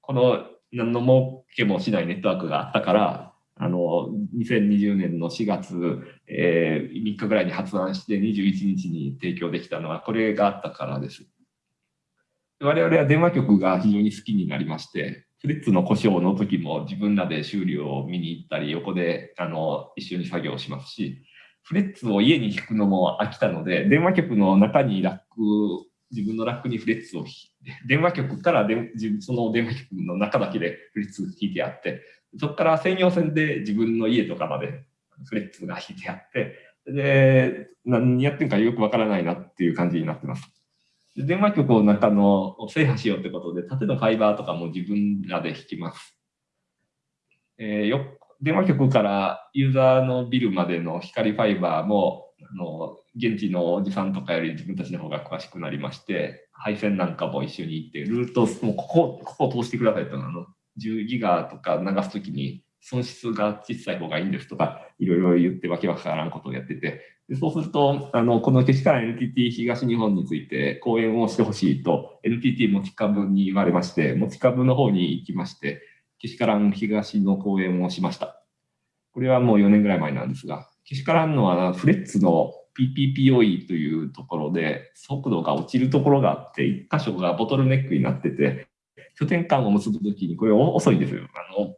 この何の儲けもしないネットワークがあったから、あの、2020年の4月、えー、3日ぐらいに発案して21日に提供できたのはこれがあったからです。我々は電話局が非常に好きになりまして、フレッツの故障の時も自分らで修理を見に行ったり、横であの一緒に作業しますし、フレッツを家に引くのも飽きたので、電話局の中にラック自分のラックにフレッツを [LAUGHS] 電話局からでその電話局の中だけでフレッツ引いてあって、そこから専用線で自分の家とかまでフレッツが引いてあって、で、何やってるかよくわからないなっていう感じになってます。電話局の中の制覇しようってことで、縦のファイバーとかも自分らで引きます。えー、よ電話局からユーザーのビルまでの光ファイバーもあの現地のおじさんとかより自分たちの方が詳しくなりまして、配線なんかも一緒に行って、ルート、もうここ、ここを通してくださいとあの、10ギガとか流すときに、損失が小さい方がいいんですとか、いろいろ言ってわけわからんことをやってて、でそうすると、あの、このけしからん NTT 東日本について講演をしてほしいと、NTT 持ち株に言われまして、持ち株の方に行きまして、けしからん東の講演をしました。これはもう4年ぐらい前なんですが、けしからんのはフレッツの PPPOE というところで速度が落ちるところがあって、1箇所がボトルネックになってて、拠点間を結ぶときにこれ遅いんですよ。あの、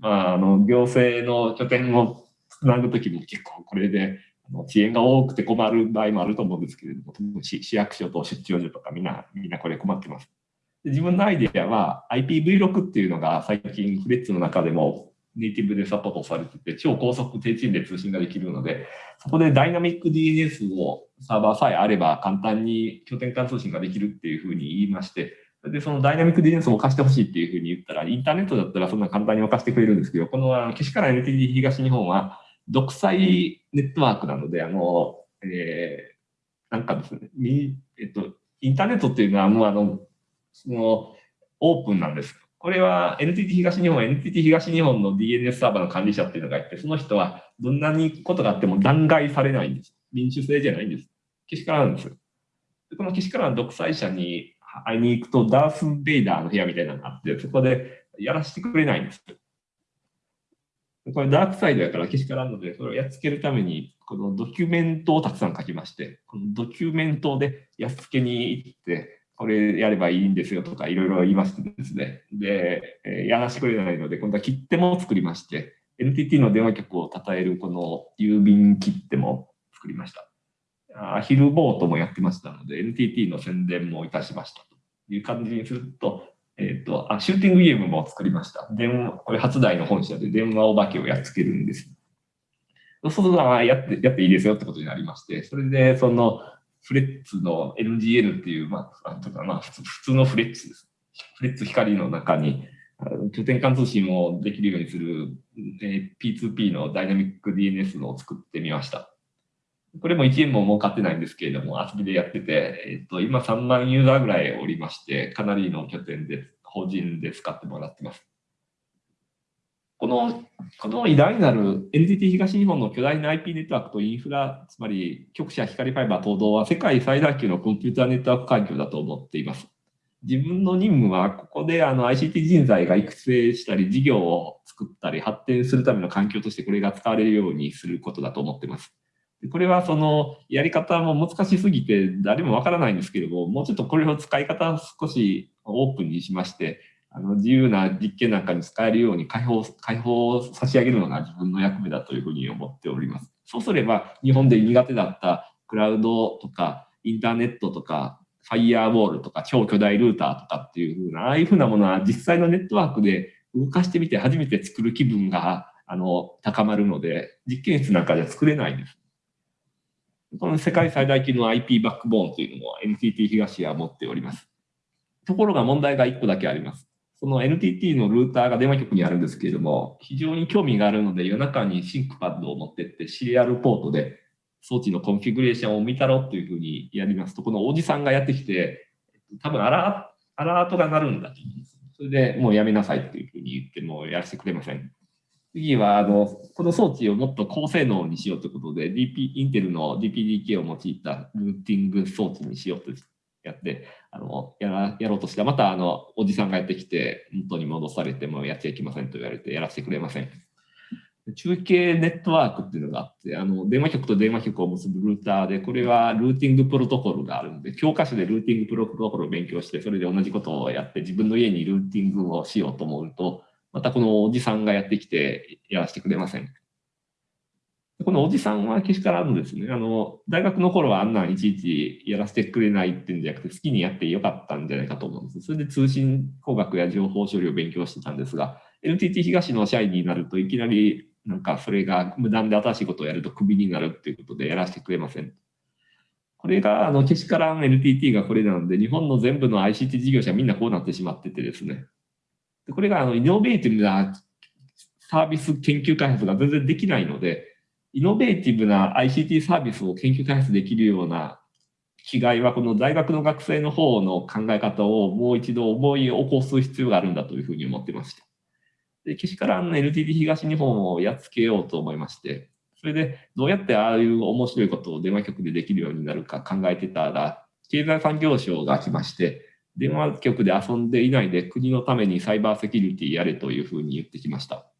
まあ、あの、行政の拠点をつなぐときも結構これで、遅延が多くて困る場合もあると思うんですけれども、市市役所と出張所とかみんな、みんなこれ困ってます。自分のアイデアは IPv6 っていうのが最近フレッツの中でもネイティブでサポートされてて、超高速低遅延で通信ができるので、そこでダイナミック DNS をサーバーさえあれば簡単に拠点間通信ができるっていうふうに言いまして、で、そのダイナミック DNS を貸してほしいっていうふうに言ったら、インターネットだったらそんな簡単に貸してくれるんですけど、このけしから NTT 東日本は独裁ネットワークなので、あの、えー、なんかですね、えっと、インターネットっていうのはもうあの、その、オープンなんです。これは NTT 東日本、NTT 東日本の DNS サーバーの管理者っていうのがいて、その人はどんなにことがあっても弾劾されないんです。民主制じゃないんです。けしからなんです。このけしからん独裁者に会いに行くと、ダース・ベイダーの部屋みたいなのがあって、そこでやらせてくれないんです。これダークサイドやからけしからんので、それをやっつけるために、このドキュメントをたくさん書きまして、このドキュメントでやっつけに行って、これやればいいんですよとかいろいろ言いましてですね。で、えやらせてくれないので、今度は切手も作りまして、NTT の電話局を称えるこの郵便切手も作りました。アヒルボートもやってましたので、NTT の宣伝もいたしましたという感じにすると、えっ、ー、とあ、シューティングゲームも作りました。電話、これ初代の本社で電話お化けをやっつけるんです。そうすると、やって、やっていいですよってことになりまして、それで、その、フレッツの NGL っていう、まあ、とかまあ普通、のフレッツです。フレッツ光の中に、拠点間通信もできるようにする、えー、P2P のダイナミック DNS を作ってみました。これも1円も儲かってないんですけれども、遊びでやってて、えっと、今3万ユーザーぐらいおりまして、かなりの拠点で、法人で使ってもらってます。この、この偉大なる NTT 東日本の巨大な IP ネットワークとインフラ、つまり局舎光ファイバー等々は世界最大級のコンピューターネットワーク環境だと思っています。自分の任務はここであの ICT 人材が育成したり事業を作ったり発展するための環境としてこれが使われるようにすることだと思っています。これはそのやり方も難しすぎて誰もわからないんですけれども、もうちょっとこれを使い方を少しオープンにしまして、あの自由な実験なんかに使えるように開放、開放差し上げるのが自分の役目だというふうに思っております。そうすれば日本で苦手だったクラウドとかインターネットとかファイヤーボールとか超巨大ルーターとかっていうふうな、ああいうふうなものは実際のネットワークで動かしてみて初めて作る気分があの高まるので、実験室なんかじゃ作れないです。この世界最大級の IP バックボーンというのを NTT 東は持っております。ところが問題が1個だけあります。その NTT のルーターが電話局にあるんですけれども、非常に興味があるので夜中に ThinkPad を持ってってシリアルポートで装置のコンフィグレーションを見たろっていうふうにやりますと、このおじさんがやってきて、多分アラ、アラートが鳴るんだと。それでもうやめなさいっていうふうに言ってもやらせてくれません。次は、あの、この装置をもっと高性能にしようということで、DP、インテルの DPDK を用いたルーティング装置にしようとやって、あの、やら、やろうとしたら、また、あの、おじさんがやってきて、元に戻されてもやっちゃいけませんと言われて、やらせてくれません。中継ネットワークっていうのがあって、あの、電話局と電話局を結ぶルーターで、これはルーティングプロトコルがあるので、教科書でルーティングプロトコルを勉強して、それで同じことをやって、自分の家にルーティングをしようと思うと、またこのおじさんがやってきてやらせてくれません。このおじさんはけしからんですね。あの、大学の頃はあんなんいちいちやらせてくれないっていうんじゃなくて、好きにやってよかったんじゃないかと思うんです。それで通信工学や情報処理を勉強してたんですが、NTT 東の社員になるといきなりなんかそれが無断で新しいことをやるとクビになるっていうことでやらせてくれません。これが、あの、けしからん NTT がこれなので、日本の全部の ICT 事業者みんなこうなってしまっててですね。でこれがあのイノベーティブなサービス研究開発が全然できないので、イノベーティブな ICT サービスを研究開発できるような違いは、この大学の学生の方の考え方をもう一度思い起こす必要があるんだというふうに思ってました。で、けしからん NTT 東日本をやっつけようと思いまして、それでどうやってああいう面白いことを電話局でできるようになるか考えてたら、経済産業省が来まして、電話局で遊んでいないで国のためにサイバーセキュリティやれというふうに言ってきました。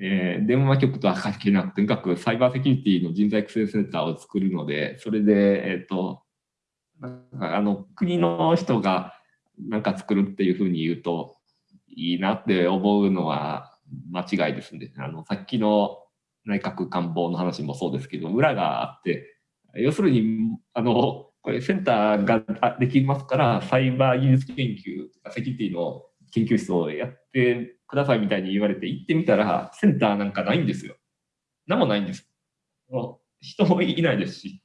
えー、電話局とは関係なく、とにかくサイバーセキュリティの人材育成センターを作るので、それで、えっ、ー、と、あの国の人がなんか作るっていうふうに言うといいなって思うのは間違いですね。あのさっきの内閣官房の話もそうですけど、裏があって、要するに、あの、これセンターができますから、サイバー技術研究セキュリティの研究室をやってくださいみたいに言われて行ってみたら、センターなんかないんですよ。何もないんです。人もいないですし。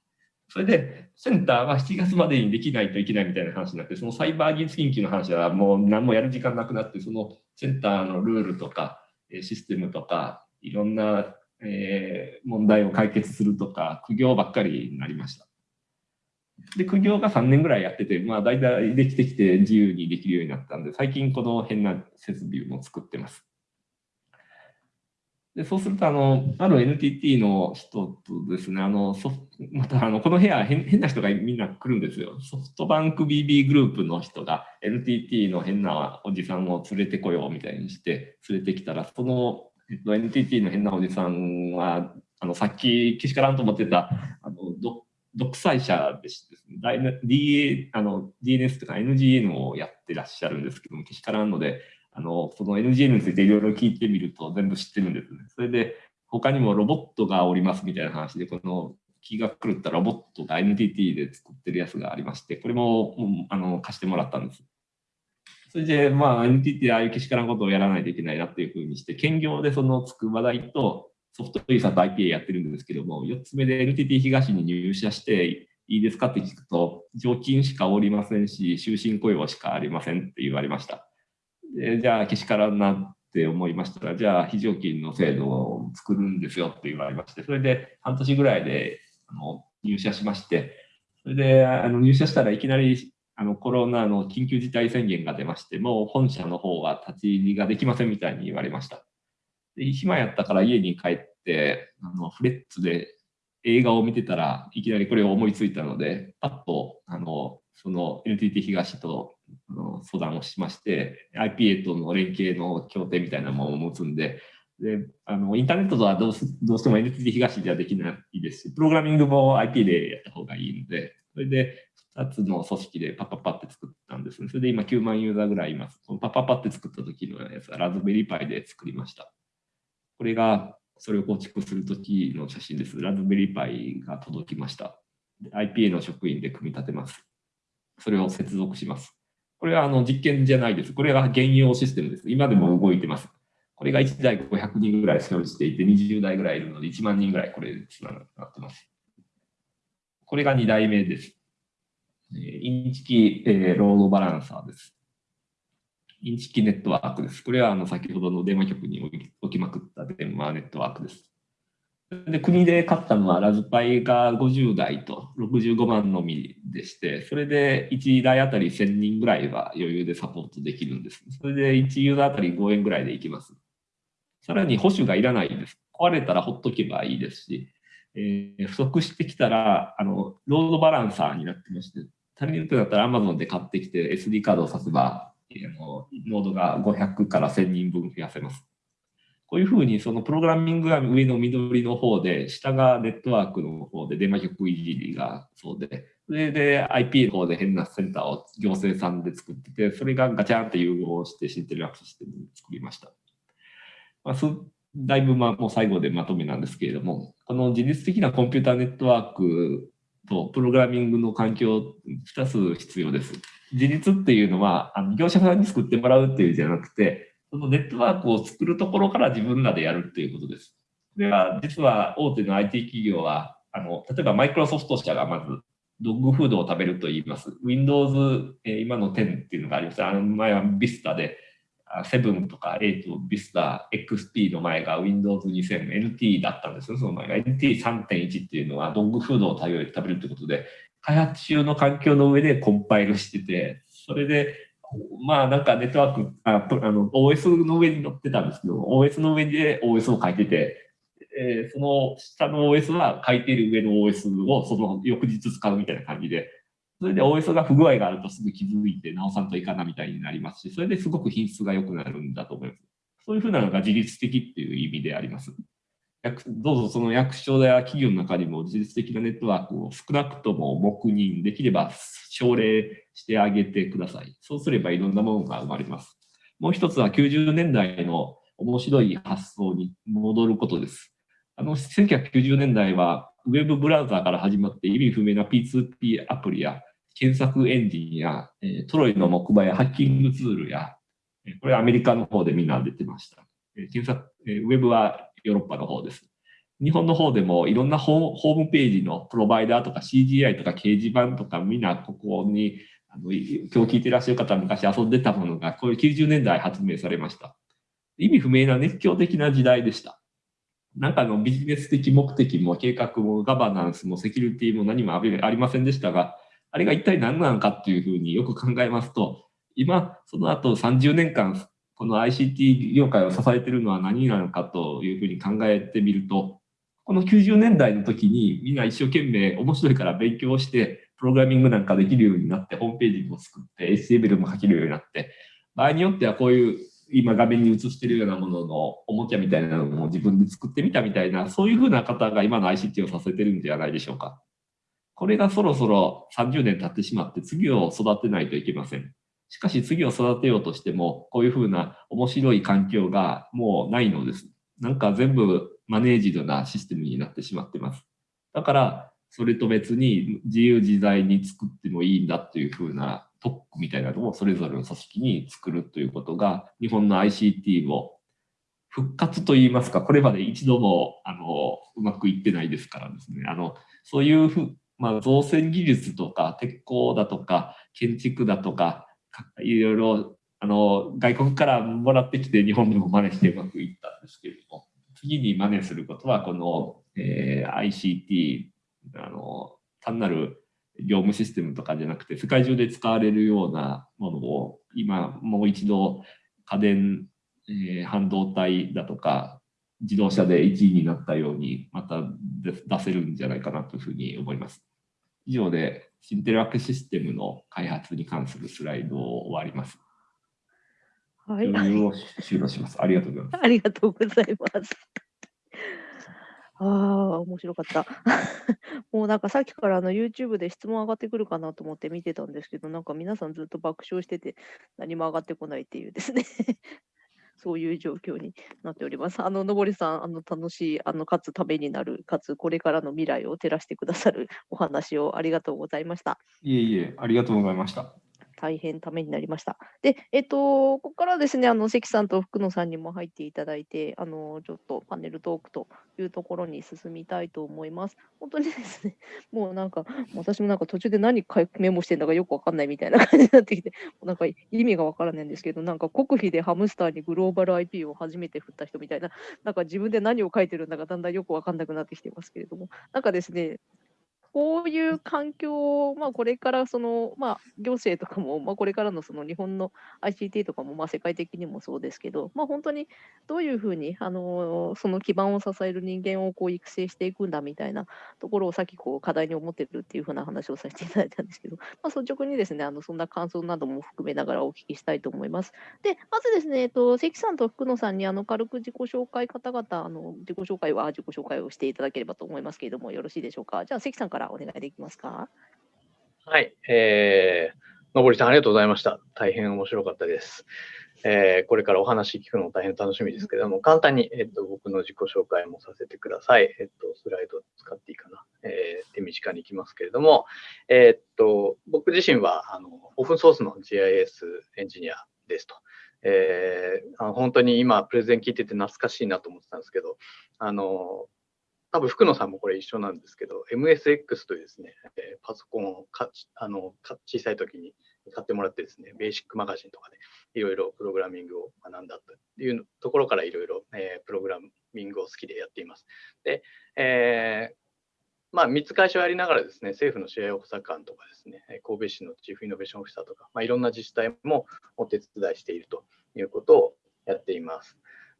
それで、センターは7月までにできないといけないみたいな話になって、そのサイバー技術研究の話はもう何もやる時間なくなって、そのセンターのルールとか、システムとか、いろんな、え問題を解決するとか、苦行ばっかりになりました。で、苦行が3年ぐらいやってて、まあ大体できてきて自由にできるようになったんで、最近この変な設備も作ってます。でそうするとあの、ある NTT の人とですね、あのソまたあのこの部屋変、変な人がみんな来るんですよ。ソフトバンク BB グループの人が NTT の変なおじさんを連れてこようみたいにして連れてきたら、その、えっと、NTT の変なおじさんは、あのさっきけしからんと思ってたあの独裁者でしてですね、DA あの DNS とか NGN をやってらっしゃるんですけども、けしからんので、あの、その NGN についていろいろ聞いてみると全部知ってるんですね。それで、他にもロボットがおりますみたいな話で、この気が狂ったロボットが NTT で作ってるやつがありまして、これも、うん、あの貸してもらったんです。それで、まあ、NTT でああいうけしからんことをやらないといけないなっていうふうにして、兼業でその筑波大とソフトイーサと IPA やってるんですけども、4つ目で NTT 東に入社していいですかって聞くと、常勤しかおりませんし、終身雇用しかありませんって言われました。でじゃあ、けしからんなって思いましたら、じゃあ、非常勤の制度を作るんですよって言われまして、それで半年ぐらいであの入社しまして、それであの入社したらいきなりあのコロナの緊急事態宣言が出まして、もう本社の方は立ち入りができませんみたいに言われました。で暇やったから家に帰って、あのフレッツで映画を見てたらいきなりこれを思いついたので、パッとあのその NTT 東とあの相談をしまして、IPA との連携の協定みたいなものを持つんで、であのインターネットとはどうどうしても NTT 東ではできないですし、プログラミングも IP でやった方がいいので、それで2つの組織でパッパッパって作ったんですね。それで今9万ユーザーぐらいいます。このパッパッパって作った時のやつはラズベリーパイで作りました。これがそれを構築する時の写真です。ラズベリーパイが届きました。IPA の職員で組み立てます。それを接続します。これはあの実験じゃないです。これが現用システムです。今でも動いてます。これが1台500人ぐらい所有していて、20台ぐらいいるので、1万人ぐらいこれでつながってます。これが2台目です。インチキ、えー、ロードバランサーです。インチキネットワークです。これはあの先ほどの電話局に置きまくった電話ネットワークです。で国で買ったのはラズパイが50台と65万のみでして、それで1台あたり1000人ぐらいは余裕でサポートできるんです。それで1ユーザーあたり5円ぐらいでいきます。さらに保守がいらないです。壊れたらほっとけばいいですし、えー、不足してきたらあのロードバランサーになってまして、足りるってなったら Amazon で買ってきて SD カードを挿せば、あのノードが500から1000人分増やせます。こういうふうにそのプログラミングが上の緑の方で、下がネットワークの方で電話局いじりがそうで、それで IP の方で変なセンターを行政さんで作ってて、それがガチャンって融合してシンテルアクシステムに作りました。まあ、だいぶまあもう最後でまとめなんですけれども、この自律的なコンピューターネットワークとプログラミングの環境2つ必要です。自立っていうのは、あの業者さんに作ってもらうっていうじゃなくて、そのネットワークを作るところから自分らでやるっていうことです。これは実は大手の IT 企業は、あの例えばマイクロソフト社がまずドッグフードを食べると言います。Windows、え、今の10っていうのがあります。あの前は Vista で、7とか8、Vista、XP の前が Windows 2000、NT だったんですよ。その前が NT3.1 っていうのはドッグフードを食べるってことで、開発中の環境の上でコンパイルしてて、それでまあなんかネットワーク、ああの OS の上に乗ってたんですけど、OS の上で OS を書いてて、えー、その下の OS は書いている上の OS をその翌日使うみたいな感じで、それで OS が不具合があるとすぐ気づいて直さんといかなみたいになりますし、それですごく品質が良くなるんだと思います。そういうふうなのが自律的っていう意味であります。どうぞその役所や企業の中にも自律的なネットワークを少なくとも黙認できれば奨励してあげてください。そうすればいろんなものが生まれます。もう一つは90年代の面白い発想に戻ることです。あの1990年代はウェブブラウザーから始まって意味不明な P2P アプリや検索エンジンや、えトロイの木馬やハッキングツールや、えこれアメリカの方でみんな出てました。え検索え、ウェブはヨーロッパの方です。日本の方でもいろんなホームページのプロバイダーとか CGI とか掲示板とかみんなここにあの今日聞いてらっしゃる方は昔遊んでたものがこういう90年代発明されました。意味不明な熱狂的な時代でした。なんかのビジネス的目的も計画もガバナンスもセキュリティも何もありませんでしたが、あれが一体何なのかっていうふうによく考えますと、今、その後30年間、この ICT 業界を支えてるのは何なのかというふうに考えてみると、この90年代の時にみんな一生懸命面白いから勉強して、プログラミングなんかできるようになって、ホームページも作って、HTML も書けるようになって、場合によってはこういう今画面に映してるようなもののおもちゃみたいなのも自分で作ってみたみたいな、そういうふうな方が今の ICT をさせてるんじゃないでしょうか。これがそろそろ30年経ってしまって次を育てないといけません。しかし次を育てようとしても、こういうふうな面白い環境がもうないのです。なんか全部マネージドなシステムになってしまってます。だから、それと別に自由自在に作ってもいいんだっていうふうな特区みたいなのをそれぞれの組織に作るということが、日本の ICT を復活といいますか、これまで一度もあのうまくいってないですからですね、あのそういうふまあ、造船技術とか鉄鋼だとか建築だとかいろいろあの外国からもらってきて日本でも真似してうまくいったんですけれども次に真似することはこの、えー、ICT あの単なる業務システムとかじゃなくて世界中で使われるようなものを今もう一度家電、えー、半導体だとか自動車で1位になったようにまた出せるんじゃないかなというふうに思います。以上でシンテルワークシステムの開発に関するスライドを終わります。はい。を終了します。ありがとうございます。ありがとうございます。ああ、面白かった。[LAUGHS] もうなんかさっきからあの YouTube で質問上がってくるかなと思って見てたんですけど、なんか皆さんずっと爆笑してて何も上がってこないっていうですねそういう状況になっております。あの、のぼりさん、あの、楽しい、あの、かつためになる、かつこれからの未来を照らしてくださるお話をありがとうございました。いえいえ、ありがとうございました。大変ためになりました。で、えっと、ここからですね、あの関さんと福野さんにも入っていただいて、あのちょっとパネルトークというところに進みたいと思います。本当にですね、[LAUGHS] もうなんか、私もなんか途中で何回メモしてんだかよくわかんないみたいな感じになってきて、なんか意味がわからないんですけど、なんか国費でハムスターにグローバル IP を初めて振った人みたいな、なんか自分で何を書いてるんだかだんだんよくわかんなくなってきてますけれども、なんかですね、こういう環境を、まあ、これからその、まあ、行政とかも、[LAUGHS] まあ、これからのその日本の ICT とかも、まあ、世界的にもそうですけど、まあ、本当にどういうふうにあのその基盤を支える人間をこう育成していくんだみたいなところをさっきこう課題に思ってるっていうふうな話をさせていただいたんですけど、[LAUGHS] まあ、率直にですねあのそんな感想なども含めながらお聞きしたいと思います。でまずですね、えっと、関さんと福野さんにあの軽く自己紹介方々あの自己紹介は自己紹介をしていただければと思いますけれどもよろしいでしょうか？じゃあ関さんからからお願いできますか？はい、えー、のぼりさんありがとうございました。大変面白かったです。えー、これからお話聞くのも大変楽しみですけれども、簡単に、えっと、僕の自己紹介もさせてください。えっと、スライド使っていいかな。えー、手短にいきますけれども、えー、っと、僕自身は、あの、オープンソースの GIS エンジニアですと。えー、あの本当に今、プレゼン聞いてて懐かしいなと思ってたんですけど、あの、多分福野さんもこれ一緒なんですけど、MSX というですね、えー、パソコンをかあの小さい時に買ってもらってですね、ベーシックマガジンとかでいろいろプログラミングを学んだというところからいろいろえプログラミングを好きでやっています。で、えーまあ、3つ会社をやりながらですね、政府の試合補佐官とかですね、神戸市のチーフイノベーションオフィサーとか、まあ、いろんな自治体もお手伝いしているということをやっています。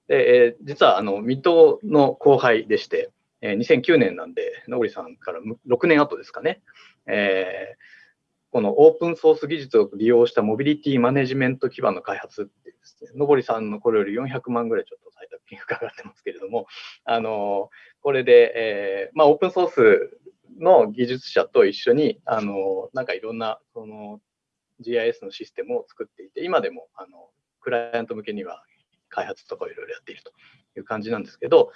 で、えー、実はあの水戸の後輩でして、えー、2009年なんで、野栗さんから6年後ですかね、えー、このオープンソース技術を利用したモビリティマネジメント基盤の開発ってですね、のぼりさんのこれより400万ぐらいちょっと採択金がかかってますけれども、あのこれで、えー、まあ、オープンソースの技術者と一緒に、あのなんかいろんなその GIS のシステムを作っていて、今でもあのクライアント向けには開発とかいろいろやっているという感じなんですけど、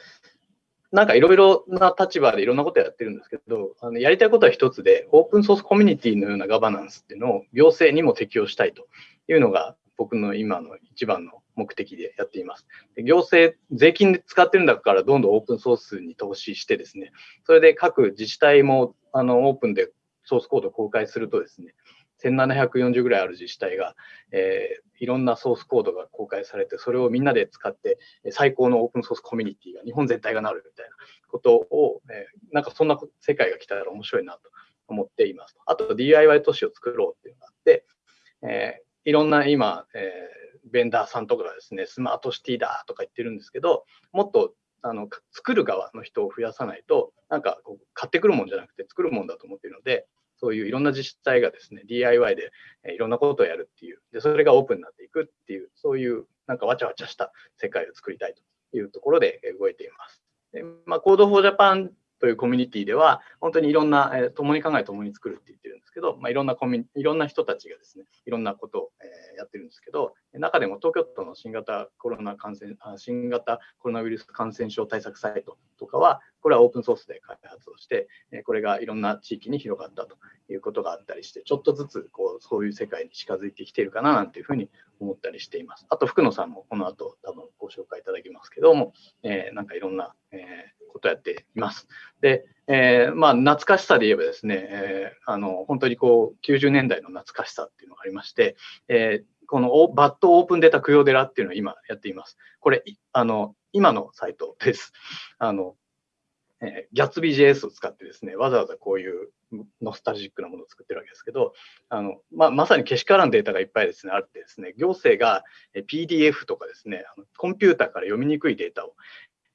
なんかいろいろな立場でいろんなことやってるんですけど、あのやりたいことは一つで、オープンソースコミュニティのようなガバナンスっていうのを行政にも適用したいというのが僕の今の一番の目的でやっています。で行政、税金で使ってるんだからどんどんオープンソースに投資してですね、それで各自治体もあのオープンでソースコードを公開するとですね、1740ぐらいある自治体が、えー、いろんなソースコードが公開されて、それをみんなで使って、最高のオープンソースコミュニティが日本全体がなるみたいなことを、えー、なんかそんな世界が来たら面白いなと思っています。あと DIY 都市を作ろうっていうのがあって、えー、いろんな今、えー、ベンダーさんとかがですね、スマートシティだとか言ってるんですけど、もっとあの作る側の人を増やさないと、なんかこう買ってくるもんじゃなくて作るもんだと思っているので、そういういろんな自治体がですね、DIY でいろんなことをやるっていう、でそれがオープンになっていくっていう、そういうなんかわちゃわちゃした世界を作りたいというところで動いています。でまあ、Code for Japan というコミュニティでは、本当にいろんな、えー、共に考え、共に作るって言ってるんですけど、まあ、いろんなコミいろんな人たちがですね、いろんなことを、えー、やってるんですけど、中でも東京都の新型コロナ感染あ新型コロナウイルス感染症対策サイトとかは、これはオープンソースで開発をしてえ、これがいろんな地域に広がったということがあったりして、ちょっとずつこうそういう世界に近づいてきているかななんていうふうに思ったりしています。あと、福野さんもこの後多分ご紹介いただきますけども、えー、なんかいろんな、えーことやっています。で、えー、まあ、懐かしさで言えばですね、えー、あの本当にこう90年代の懐かしさっていうのがありまして、えー、このバッドオープンデータ供養寺っていうのを今やっています。これ、あの今のサイトです。あのえー、ギャツビー JS を使ってですね、わざわざこういうノスタルジックなものを作ってるわけですけど、あのまあ、まさにけしからんデータがいっぱいですね、あってですね、行政が PDF とかですね、コンピューターから読みにくいデータを、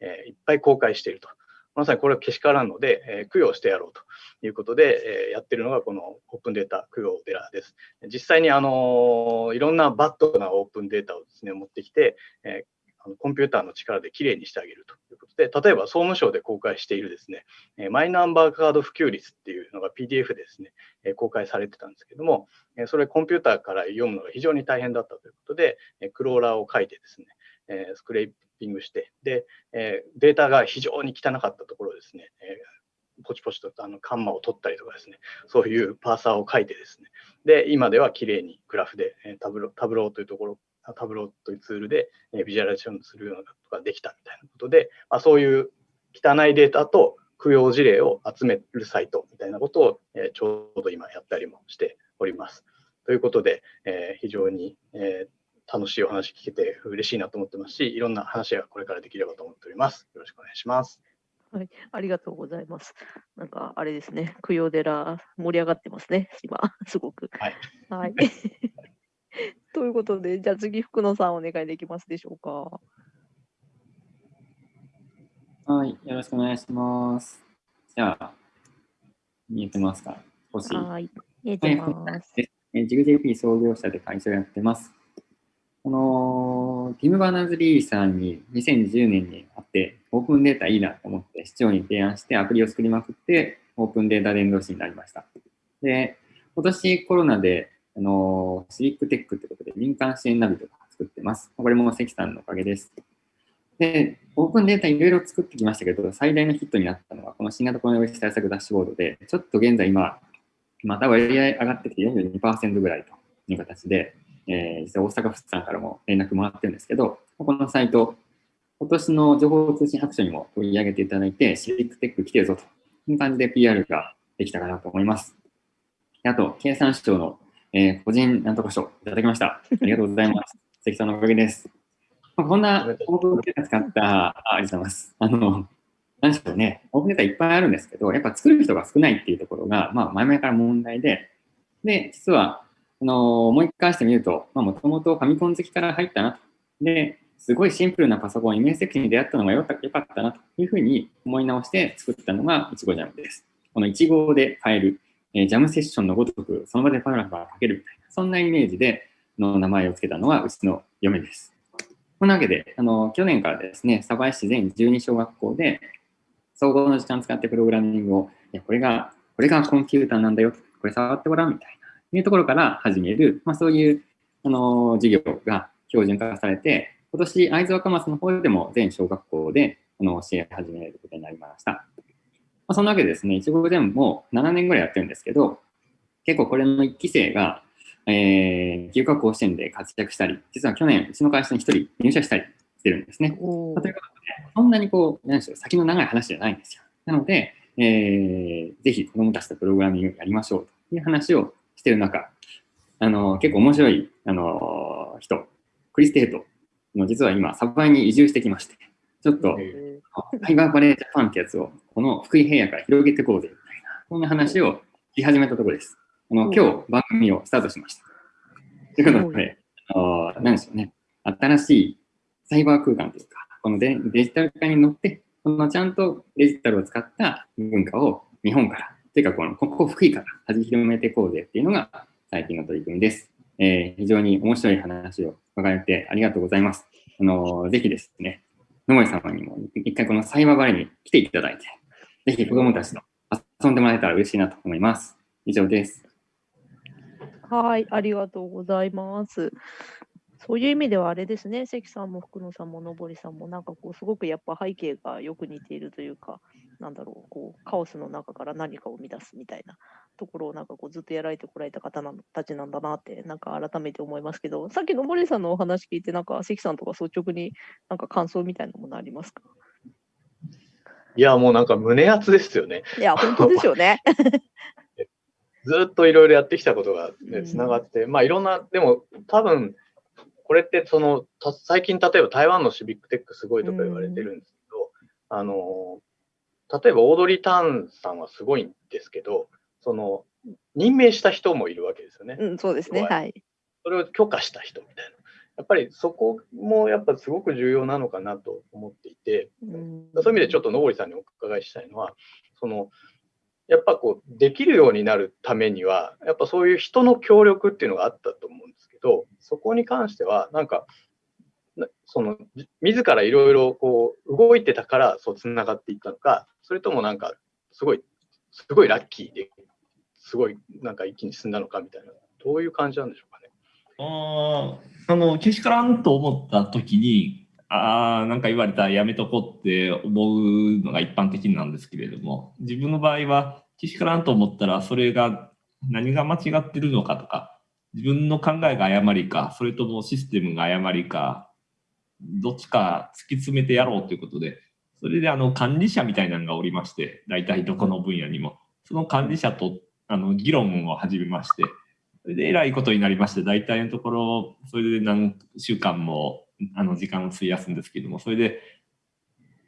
えー、いっぱい公開していると。まさにこれはけしからんので、えー、供養してやろうということで、えー、やってるのがこのオープンデータ供養寺です。実際にあのいろんなバッドなオープンデータをですね持ってきて、えー、コンピューターの力できれいにしてあげるということで、例えば総務省で公開しているですね、マイナンバーカード普及率っていうのが PDF でですね、公開されてたんですけども、それコンピューターから読むのが非常に大変だったということで、クローラーを書いてですね、えスクレーピングして、で、え、データが非常に汚かったところですね、え、ポチポチとあのカンマを取ったりとかですね、そういうパーサーを書いてですね、で、今ではきれいにグラフで、えタブロタブローというところ、タブローというツールで、えビジュアライゼーションするようなことができたみたいなことで、まあ、そういう汚いデータと供養事例を集めるサイトみたいなことを、えちょうど今やったりもしております。ということで、え、非常に、え、楽しいお話聞けて嬉しいなと思ってますし、いろんな話がこれからできればと思っております。よろしくお願いします。はい、ありがとうございます。なんかあれですね、供養寺盛り上がってますね、今、[LAUGHS] すごく。はい。はい、[LAUGHS] ということで、じゃあ次、福野さんお願いできますでしょうか。はい、よろしくお願いします。じゃあ、見えてますか？はい、見えてます。 jig.jp 創業者で会社をやってます。このティム・バーナーズ・リーさんに2020年に会って、オープンデータいいなと思って市長に提案してアプリを作りまくって、オープンデータ伝道師になりました。で、今年コロナで、あのシビックテックってことで民間支援ナビとか作ってます。これも関さんのおかげです。で、オープンデータいろいろ作ってきましたけど、最大のヒットになったのは、この新型コロナウイルス対策ダッシュボードで、ちょっと現在今、また割合上がってきて42%ぐらいという形で、えー、実は大阪府さんからも連絡もらってるんですけど、このサイト、今年の情報通信白書にも取り上げていただいて、シビックテック来てるぞという感じで PR ができたかなと思います。あと、経産省の、えー、個人なんとか賞いただきました。ありがとうございます。関さんのおかげです。まあ、こんなオープンデータ使った、あありがとうございます。あの、なんでしょうね、オープンデータいっぱいあるんですけど、やっぱ作る人が少ないっていうところが、まあ、前々から問題で、で、実は、あの思い返してみると、もともとファミコン好きから入ったなと。で、すごいシンプルなパソコン、イメージセクションに出会ったのがよかったなというふうに思い直して作ったのがいちごジャムです。このいちごで変える、え、ジャムセッションのごとく、その場でパラグラフが書けるみたいな、そんなイメージでの名前を付けたのはうちの嫁です。こんなわけで、あの去年からですね、鯖江市全12小学校で、総合の時間使ってプログラミングを、いやこれが、これがコンピューターなんだよ、これ触ってごらんみたいな、いうところから始める、まあ、そういう、あの授業が標準化されて、今年、会津若松の方でも全小学校であの教え始めることになりました。まあ、そんなわけでですね、いちご全部も7年ぐらいやってるんですけど、結構これの1期生が、えー、休学甲子園で活躍したり、実は去年、うちの会社に1人入社したりしてるんですね。ということで、そんなにこう、何でしょう、先の長い話じゃないんですよ。なので、えー、ぜひ子供たちとプログラミングをやりましょうという話をしてる中、あの、結構面白い、あの、人、クリス・テートの実は今、サバイに移住してきまして、ちょっと、ハイバーバレージャパンってやつを、この福井平野から広げていこうぜ、みたいな、こんな話をし始めたところです。あの、今日番組をスタートしました。ということで、あの、何でしょうね、新しいサイバー空間というか、このデデジタル化に乗って、このちゃんとデジタルを使った文化を日本から、というかこの、ここ福井から弾き広めていこうぜっていうのが最近の取り組みです。えー、非常に面白い話を伺えてありがとうございます。あの、ぜひですね、野森様にも一回このサイバーバレーに来ていただいて、ぜひ子供たちと遊んでもらえたら嬉しいなと思います。以上です。はい、ありがとうございます。そういう意味ではあれですね、関さんも福野さんも登さんも、なんかこう、すごくやっぱ背景がよく似ているというか、なんだろう、こう、カオスの中から何かを生み出すみたいなところを、なんかこう、ずっとやられてこられた方たちなんだなって、なんか改めて思いますけど、さっき登さんのお話聞いて、なんか関さんとか率直になんか感想みたいなものありますか？いや、もうなんか胸熱ですよね。いや、本当ですよね。[LAUGHS] ずっといろいろやってきたことがね、つながって、うん、まあいろんな、でも多分、これってその、最近例えば台湾のシビックテックすごいとか言われてるんですけど、あの、例えばオードリー・ターンさんはすごいんですけど、その、任命した人もいるわけですよね。うん、そうですね。はい。それを許可した人みたいな。やっぱりそこもやっぱすごく重要なのかなと思っていて、うん、そういう意味でちょっと野堀さんにお伺いしたいのは、その、やっぱこう、できるようになるためには、やっぱそういう人の協力っていうのがあったと思うんですけど、そこに関しては、なんか、その、自らいろいろこう、動いてたから、そう、つながっていったのか、それともなんか、すごい、すごいラッキーで、すごい、なんか一気に進んだのかみたいな、どういう感じなんでしょうかね。ああの、けしからんと思った時に、ああ、なんか言われたらやめとこうって思うのが一般的なんですけれども、自分の場合は、けしからんと思ったら、それが何が間違ってるのかとか、自分の考えが誤りか、それともシステムが誤りか、どっちか突き詰めてやろうということで、それであの管理者みたいなのがおりまして、大体どこの分野にも、その管理者とあの議論を始めまして、それで偉いことになりまして、大体のところ、それで何週間もあの時間を費やすんですけれども、それで、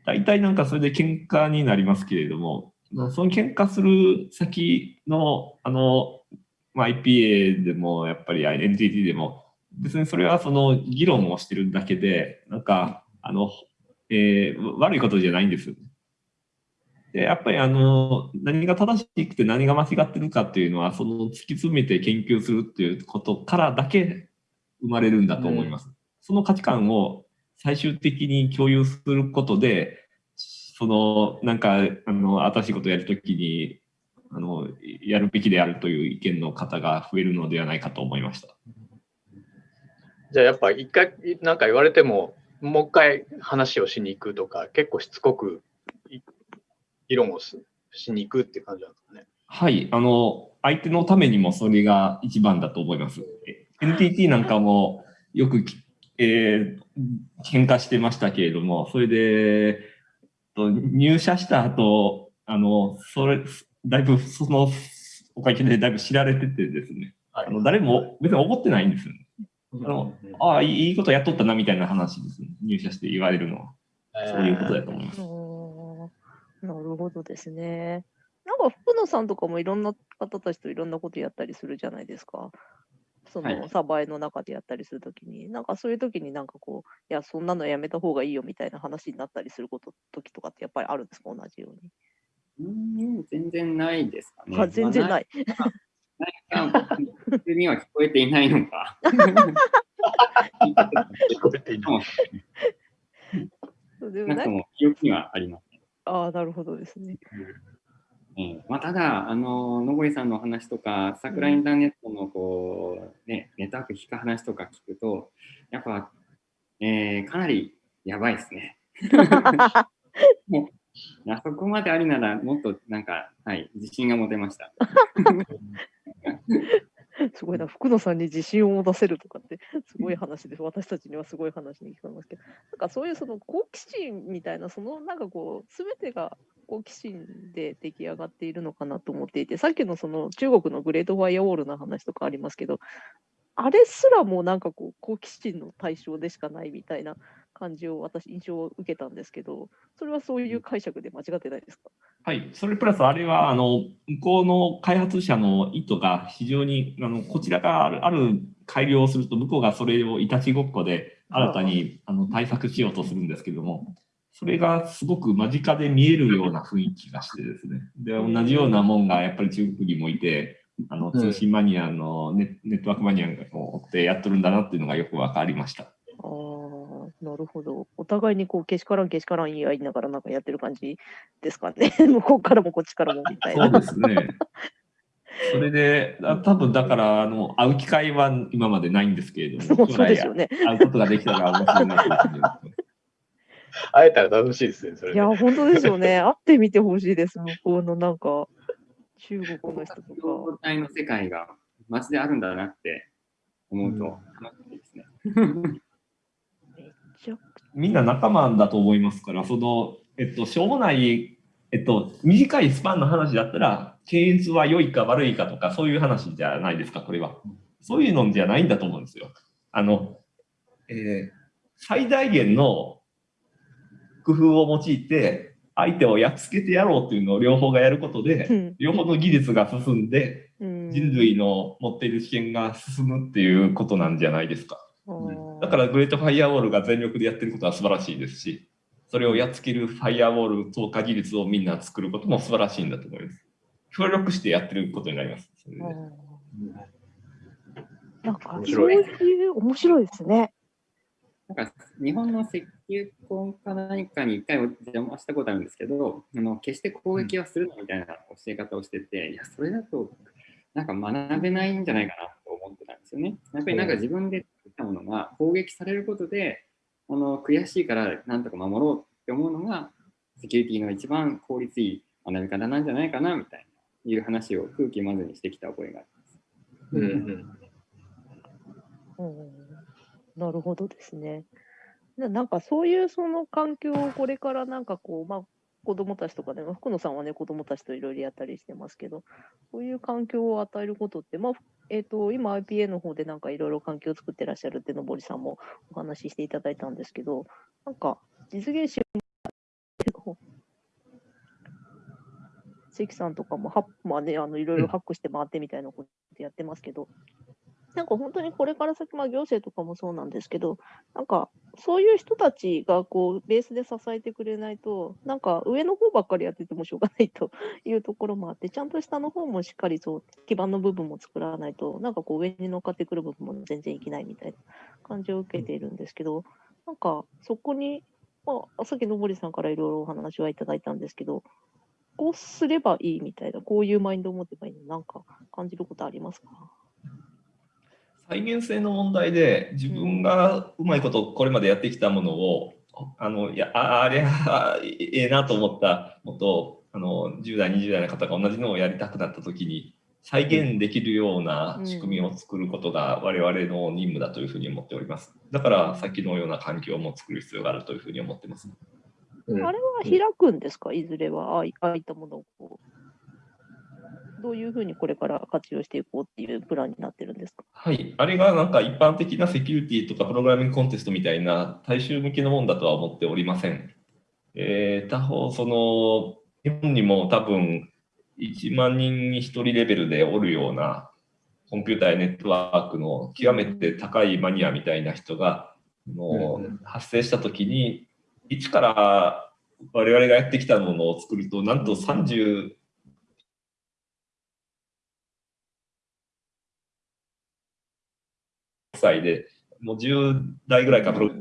大体なんかそれで喧嘩になりますけれども、その喧嘩する先の、あの、まあ、IPA でもやっぱり NTT でも別にそれはその議論をしてるだけでなんかあの、えー、悪いことじゃないんですよね。でやっぱりあの何が正しくて何が間違ってるかっていうのはその突き詰めて研究するっていうことからだけ生まれるんだと思います。うん、その価値観を最終的に共有することでそのなんかあの新しいことをやるときにあのやるべきであるという意見の方が増えるのではないかと思いました。じゃあやっぱ一回何か言われてももう一回話をしに行くとか結構しつこく議論をしに行くって感じなんですかね。はい、あの相手のためにもそれが一番だと思います。NTT なんかもよく、えー、喧嘩してましたけれども、それで入社した後あのそれだいぶそのおかげでだいぶ知られててですね、はい、あの誰も別に怒ってないんですよ、ね。あのああ、いいことやっとったなみたいな話ですね。入社して言われるのは。そういうことだと思います。なるほどですね。なんか福野さんとかもいろんな方たちといろんなことやったりするじゃないですか。そはいのサバエの中でやったりするときに、なんかそういうときになんかこう、いや、そんなのやめた方がいいよみたいな話になったりすること、時とかってやっぱりあるんですか、同じように。うーん、全然ないですかね。あ全然まあない。ないか、普通には聞こえていないのか。聞こえていない。でもなんかも記憶にはあります。ああ、なるほどですね。ええまあ、ただ、あの、のぼりさんのお話とか、桜インターネットのこう、ね、ネットワーク聞く話とか聞くと、やっぱ、えーかなりやばいですね。[LAUGHS] あそこまでありなら、もっとなんか、はい、自信が持てました。[LAUGHS] [LAUGHS] [LAUGHS] すごいな、福野さんに自信を持たせるとかって、[LAUGHS] すごい話です。私たちにはすごい話に聞こえますけど、なんかそういうその好奇心みたいな、そのなんかこう、すべてが好奇心で出来上がっているのかなと思っていて、さっきのその中国のグレートファイアウォールの話とかありますけど、あれすらもなんかこう、好奇心の対象でしかないみたいな感じを私、印象を受けたんですけど、それはそういう解釈で間違ってないですか？はい、それプラスあれはあの向こうの開発者の意図が非常にあのこちらがあるある改良をすると向こうがそれをいたちごっこで新たにあの対策しようとするんですけどもそれがすごく間近で見えるような雰囲気がしてですね。で同じようなもんがやっぱり中国にもいてあの通信マニアのネネットワークマニアを追ってやっとるんだなっていうのがよく分かりました。なるほど。お互いにこう、けしからんけしからん言い合いながらなんかやってる感じですかね。[LAUGHS] 向こうからもこっちからもみたいな。そうですね。[LAUGHS] それで、あ多分だからあの会う機会は今までないんですけれども、そうですよね。会うことができたら面白いなと思って。会えたら楽しいですね、それね。いや、本当ですよね。会ってみてほしいです。向こうのなんか、中国の人とか。状態の世界がマジであるんだなって思うと楽しいですね。みんな仲間だと思いますから、その、えっと、しょうもない、えっと、短いスパンの話だったら、検閲は良いか悪いかとか、そういう話じゃないですか、これは。そういうのじゃないんだと思うんですよ。あの、えー最大限の工夫を用いて、相手をやっつけてやろうっていうのを両方がやることで、うん両方の技術が進んで、うん人類の持っている知見が進むっていうことなんじゃないですか。あーだからグレートファイアウォールが全力でやってることは素晴らしいですし、それをやっつけるファイアウォール増加技術をみんな作ることも素晴らしいんだと思います。協力してやってることになります。それであーなんか面そう白いいう面白いですね。なんか日本の石油工か何かに一回お邪魔したことあるんですけど、あの決して攻撃はするなみたいな教え方をしてて、いや、それだとなんか学べないんじゃないかなと思ってたんですよね。やっぱりなんか自分で作ったものが攻撃されることで、あの悔しいからなんとか守ろうって思うのが、セキュリティの一番効率いい学び方なんじゃないかなみたいな、いう話を空気まずにしてきた覚えがあります。うんうんうんなるほどですね。ななんかそういうその環境をこれからなんかこう、まあ、子供たちとかでも、福野さんはね、子供たちといろいろやったりしてますけど、そういう環境を与えることって、まあ、えっ、と、今 IPA の方でなんかいろいろ環境を作ってらっしゃるってのぼりさんもお話ししていただいたんですけど、なんか実現し関さんとかもハッ、まあね、あのいろいろハックして回ってみたいなことやってますけど、なんか本当にこれから先、まあ、行政とかもそうなんですけど、なんかそういう人たちがこうベースで支えてくれないと、なんか上の方ばっかりやっててもしょうがないと [LAUGHS] いうところもあって、ちゃんと下の方もしっかりそう基盤の部分も作らないと、なんかこう上に乗っかってくる部分も全然いけないみたいな感じを受けているんですけど、なんかそこに、まあ、さっきのぼりさんからいろいろお話はいただいたんですけど、こうすればいいみたいな、こういうマインドを持てばいいの、なんか感じることありますか？再現性の問題で自分がうまいことこれまでやってきたものを、あのいやああれはええなと思ったのとあの10代20代の方が同じのをやりたくなった時に再現できるような仕組みを作ることが我々の任務だというふうに思っております。だからさっきのような環境も作る必要があるというふうに思ってます。うんあれは開くんですか、いずれは、ああいああいったものをこう。どういうふうにこれから活用していこうっていうプランになってるんですか？はい、あれがなんか一般的なセキュリティとかプログラミングコンテストみたいな大衆向けのものだとは思っておりません。えー他方、その日本にも多分1万人に1人レベルでおるようなコンピューターやネットワークの極めて高いマニアみたいな人がもう発生した時に一から我々がやってきたものを作るとなんと30歳でもう10代ぐらいかプロち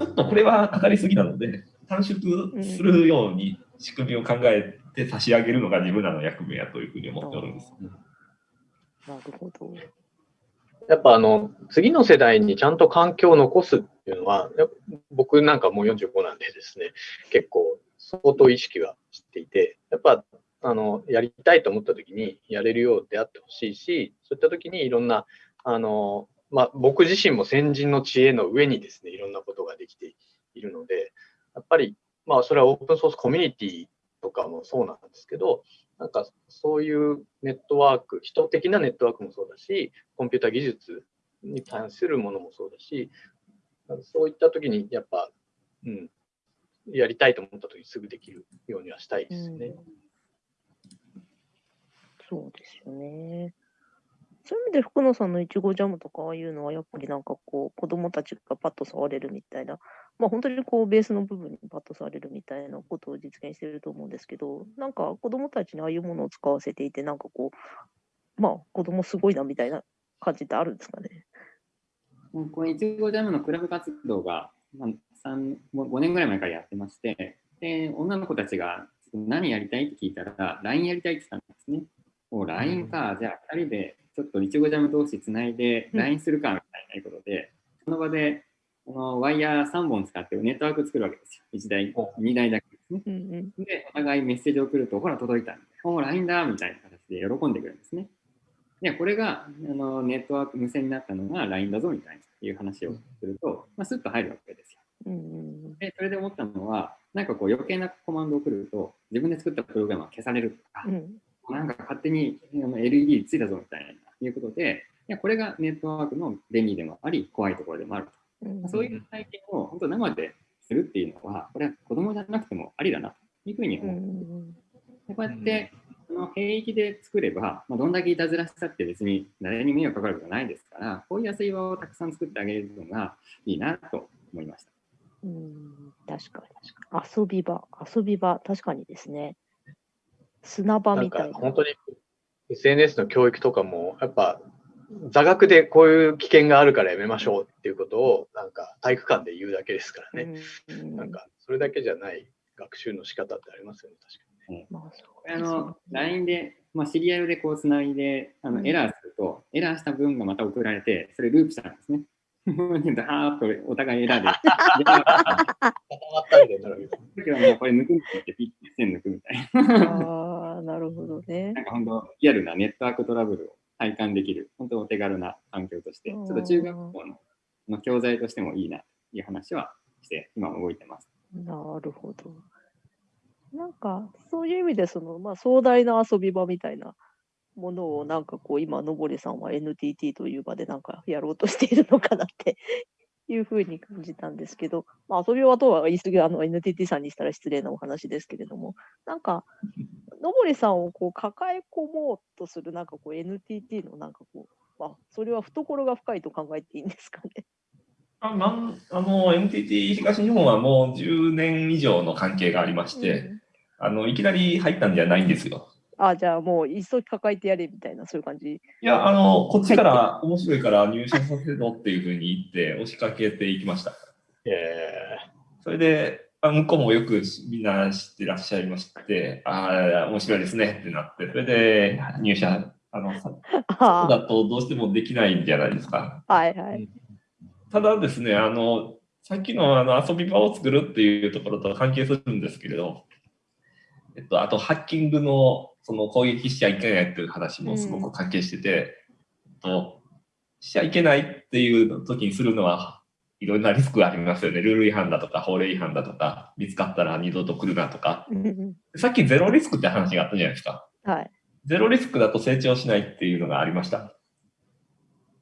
ょっとこれはかかりすぎなので短縮するように仕組みを考えて差し上げるのが自分らの役目やというふうに思っておるんです。なるほど。やっぱあの、次の世代にちゃんと環境を残すっていうのは、僕なんかもう45なんでですね、結構相当意識はしていて、やっぱあの、やりたいと思った時にやれるようであってほしいし、そういった時にいろんな、あの、まあ、僕自身も先人の知恵の上にですね、いろんなことができているので、やっぱり、まあ、それはオープンソースコミュニティとかもそうなんですけど、なんかそういうネットワーク、人的なネットワークもそうだし、コンピュータ技術に関するものもそうだし、そういった時にやっぱ、うん、やりたいと思った時にすぐできるようにはしたいですね。うん、そうですよね。そういう意味で福野さんのいちごジャムとかああいうのはやっぱりなんかこう子供たちがパッと触れるみたいな、まあ本当にこうベースの部分にパッと触れるみたいなことを実現してると思うんですけど、なんか子供たちにああいうものを使わせていて、なんかこう、まあ子供すごいなみたいな感じってあるんですかね？このいちごジャムのクラブ活動が、まあ、3 5年ぐらい前からやってまして、で女の子たちが何やりたい？って聞いたら、LINE やりたいって言ったんですね。お LINE か、じゃあ2人でちょっといちごジャム同士つないで LINE するかみたいなことで、その場でこのワイヤー3本使ってネットワーク作るわけですよ。1台、2台だけですね。で、お互いメッセージを送ると、ほら、届いた。お LINE だみたいな形で喜んでくるんですね。で、これがあのネットワーク無線になったのが LINE だぞみたいないう話をすると、まあ、スッと入るわけですよ。で、それで思ったのは、なんかこう余計なコマンドを送ると、自分で作ったプログラムは消されるとか、うん、なんか勝手に LED ついたぞみたいないうことで、いやこれがネットワークの便利でもあり、怖いところでもあると。うん、そういう体験を本当生でするっていうのは、これは子供じゃなくてもありだなというふうに思う。うん、でこうやって、その兵役で作れば、まあ、どんだけいたずらしたって別に誰に迷惑かかることないですから、こういう安い場をたくさん作ってあげるのがいいなと思いました。うん確かに確かに。遊び場、遊び場、確かにですね。砂場みたいな。本当に SNS の教育とかも、やっぱ座学でこういう危険があるからやめましょうっていうことを、なんか体育館で言うだけですからね。なんか、それだけじゃない学習の仕方ってありますよね、確かにね。まあ、あの、LINE で、まあ、シリアルでこうつないで、あの、エラーすると、エラーした分がまた送られて、それループしたんですね。ダーッとお互いエラーで。固まったみたいになるけです。だけどもうこれ抜くってピッて線抜くみたいな。あ、なるほどね。なんか本当、リアルなネットワークトラブルを体感できる、本当お手軽な環境として、ちょっと中学校のの教材としてもいいなという話はして、今動いてます。なるほど。なんか、そういう意味で、その、まあ、壮大な遊び場みたいなものを、なんかこう、今、のぼりさんは NTT という場でなんかやろうとしているのかなって [LAUGHS] いうふうに感じたんですけど、まあ、遊び場とは言い過ぎ、あの、NTT さんにしたら失礼なお話ですけれども、なんか、[LAUGHS] のぼりさんをこう抱え込もうとする、なんかこう NTT のなんかこう、まあ、それは懐が深いと考えていいんですかね。あなんあの NTT 東日本はもう10年以上の関係がありまして、うん、あのいきなり入ったんじゃないんですよ。あじゃあもう一層抱えてやれみたいな、そういう感じ？いや、あの、こっちから面白いから入社させろっていうふうに言って [LAUGHS] 押しかけていきました。えー、それで、あ向こうもよくみんな知ってらっしゃいまして、ああ、面白いですねってなって、それで入社、あの、[LAUGHS] そうだとどうしてもできないんじゃないですか。はいはい。ただですね、あの、さっきのあの遊び場を作るっていうところと関係するんですけれど、えっと、あとハッキングのその攻撃しちゃいけないっていう話もすごく関係してて、うん、としちゃいけないっていう時にするのはいろんなリスクがありますよね。ルール違反だとか法令違反だとか、見つかったら二度と来るなとか。さっきゼロリスクって話があったじゃないですか。はい。ゼロリスクだと成長しないっていうのがありました。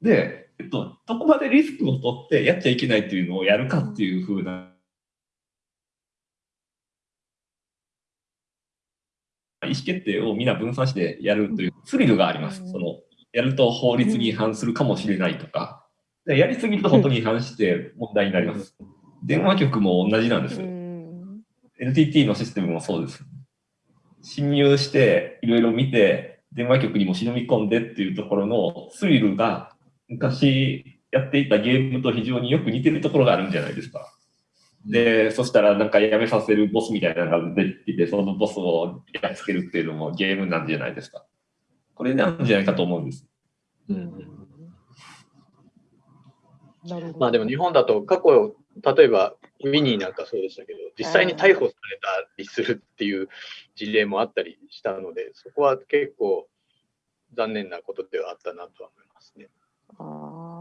で、えっと、どこまでリスクを取ってやっちゃいけないっていうのをやるかっていうふうな意思決定をみんな分散してやるというスリルがあります。そのやると法律に違反するかもしれないとか、でやりすぎると本当に違反して問題になります。電話局も同じなんです NTT のシステムもそうです。侵入して、いろいろ見て、電話局にも忍び込んでっていうところのスリルが、昔やっていたゲームと非常によく似てるところがあるんじゃないですか。で、そしたらなんかやめさせるボスみたいなのが出てきて、そのボスをやっつけるっていうのもゲームなんじゃないですか。これなんじゃないかと思うんです。うんなるほど。まあでも日本だと過去、例えばウィニーなんかそうでしたけど、実際に逮捕されたりするっていう事例もあったりしたので、そこは結構残念なことではあったなとは思いますね。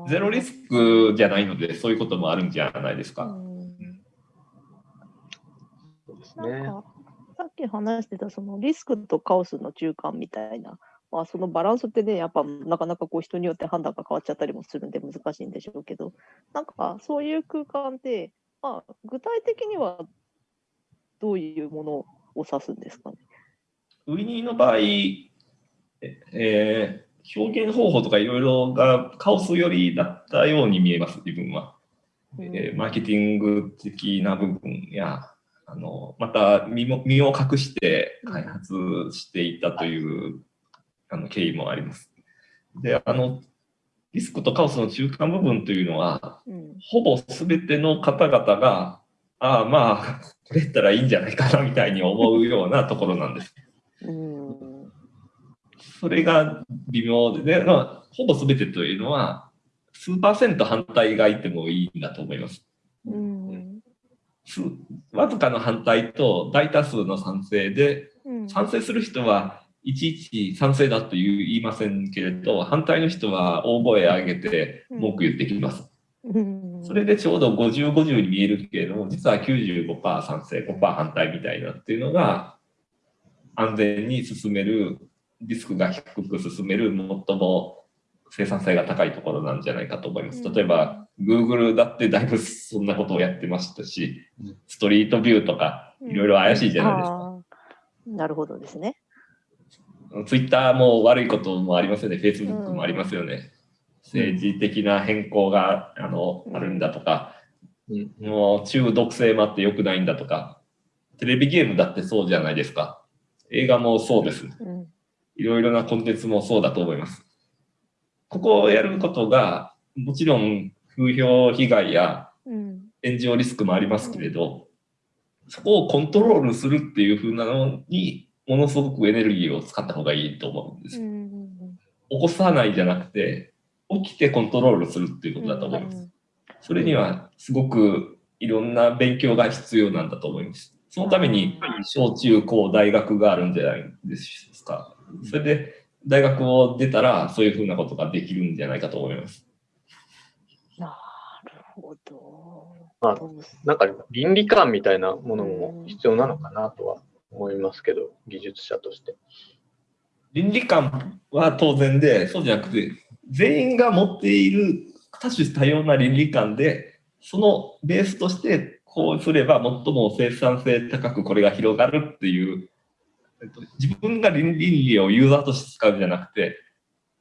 ゼロリスクじゃないので、そういうこともあるんじゃないですうか。うですなんね。か、さっき話してたそのリスクとカオスの中間みたいな、まあ、そのバランスってね、やっぱなかなかこう人によって判断が変わっちゃったりもするんで難しいんでしょうけど、なんかそういう空間って、まあ、具体的にはどういうものを指すんですかね？ウィニーの場合、ええー表現方法とかいろいろがカオス寄りだったように見えます、自分は。えーマーケティング的な部分や、あのまた身も身を隠して開発していったという、あの経緯もあります。で、あの、リスクとカオスの中間部分というのは、うんほぼ全ての方々が、ああ、まあ、これやったらいいんじゃないかなみたいに思うようなところなんです。うんそれが微妙で、でまあ、ほぼ全てというのは、数パーセント反対がいてもいいんだと思います。うんす [LAUGHS] わずかの反対と大多数の賛成で、うん賛成する人はいちいち賛成だと言いませんけれど、反対の人は大声上げて文句言ってきます。うんそれでちょうど50、50に見えるけれども、実は95%賛成、5%反対みたいなっていうのが、安全に進める、リスクが低く進める、最も生産性が高いところなんじゃないかと思います。例えば、Google だってだいぶそんなことをやってましたし、ストリートビューとか、いろいろ怪しいじゃないですか。あーなるほどですね。Twitter も悪いこともありますよね、Facebook もありますよね。政治的な変更があのあるんだとか、うんもう中毒性もあって良くないんだとか、テレビゲームだってそうじゃないですか。映画もそうです。うんいろいろなコンテンツもそうだと思います。ここをやることが、もちろん風評被害やうん炎上リスクもありますけれど、そこをコントロールするっていう風なのに、ものすごくエネルギーを使った方がいいと思うんです。うん起こさないじゃなくて、起きてコントロールするっていうことだと思います。それにはすごくいろんな勉強が必要なんだと思います。そのために小中高大学があるんじゃないですか。それで大学を出たらそういうふうなことができるんじゃないかと思います。なるほど。まあなんか倫理観みたいなものも必要なのかなとは思いますけど、技術者として。倫理観は当然で、そうじゃなくて、全員が持っている多種多様な倫理観で、そのベースとしてこうすれば最も生産性高くこれが広がるっていう、えっと、自分が倫理をユーザーとして使うんじゃなくて、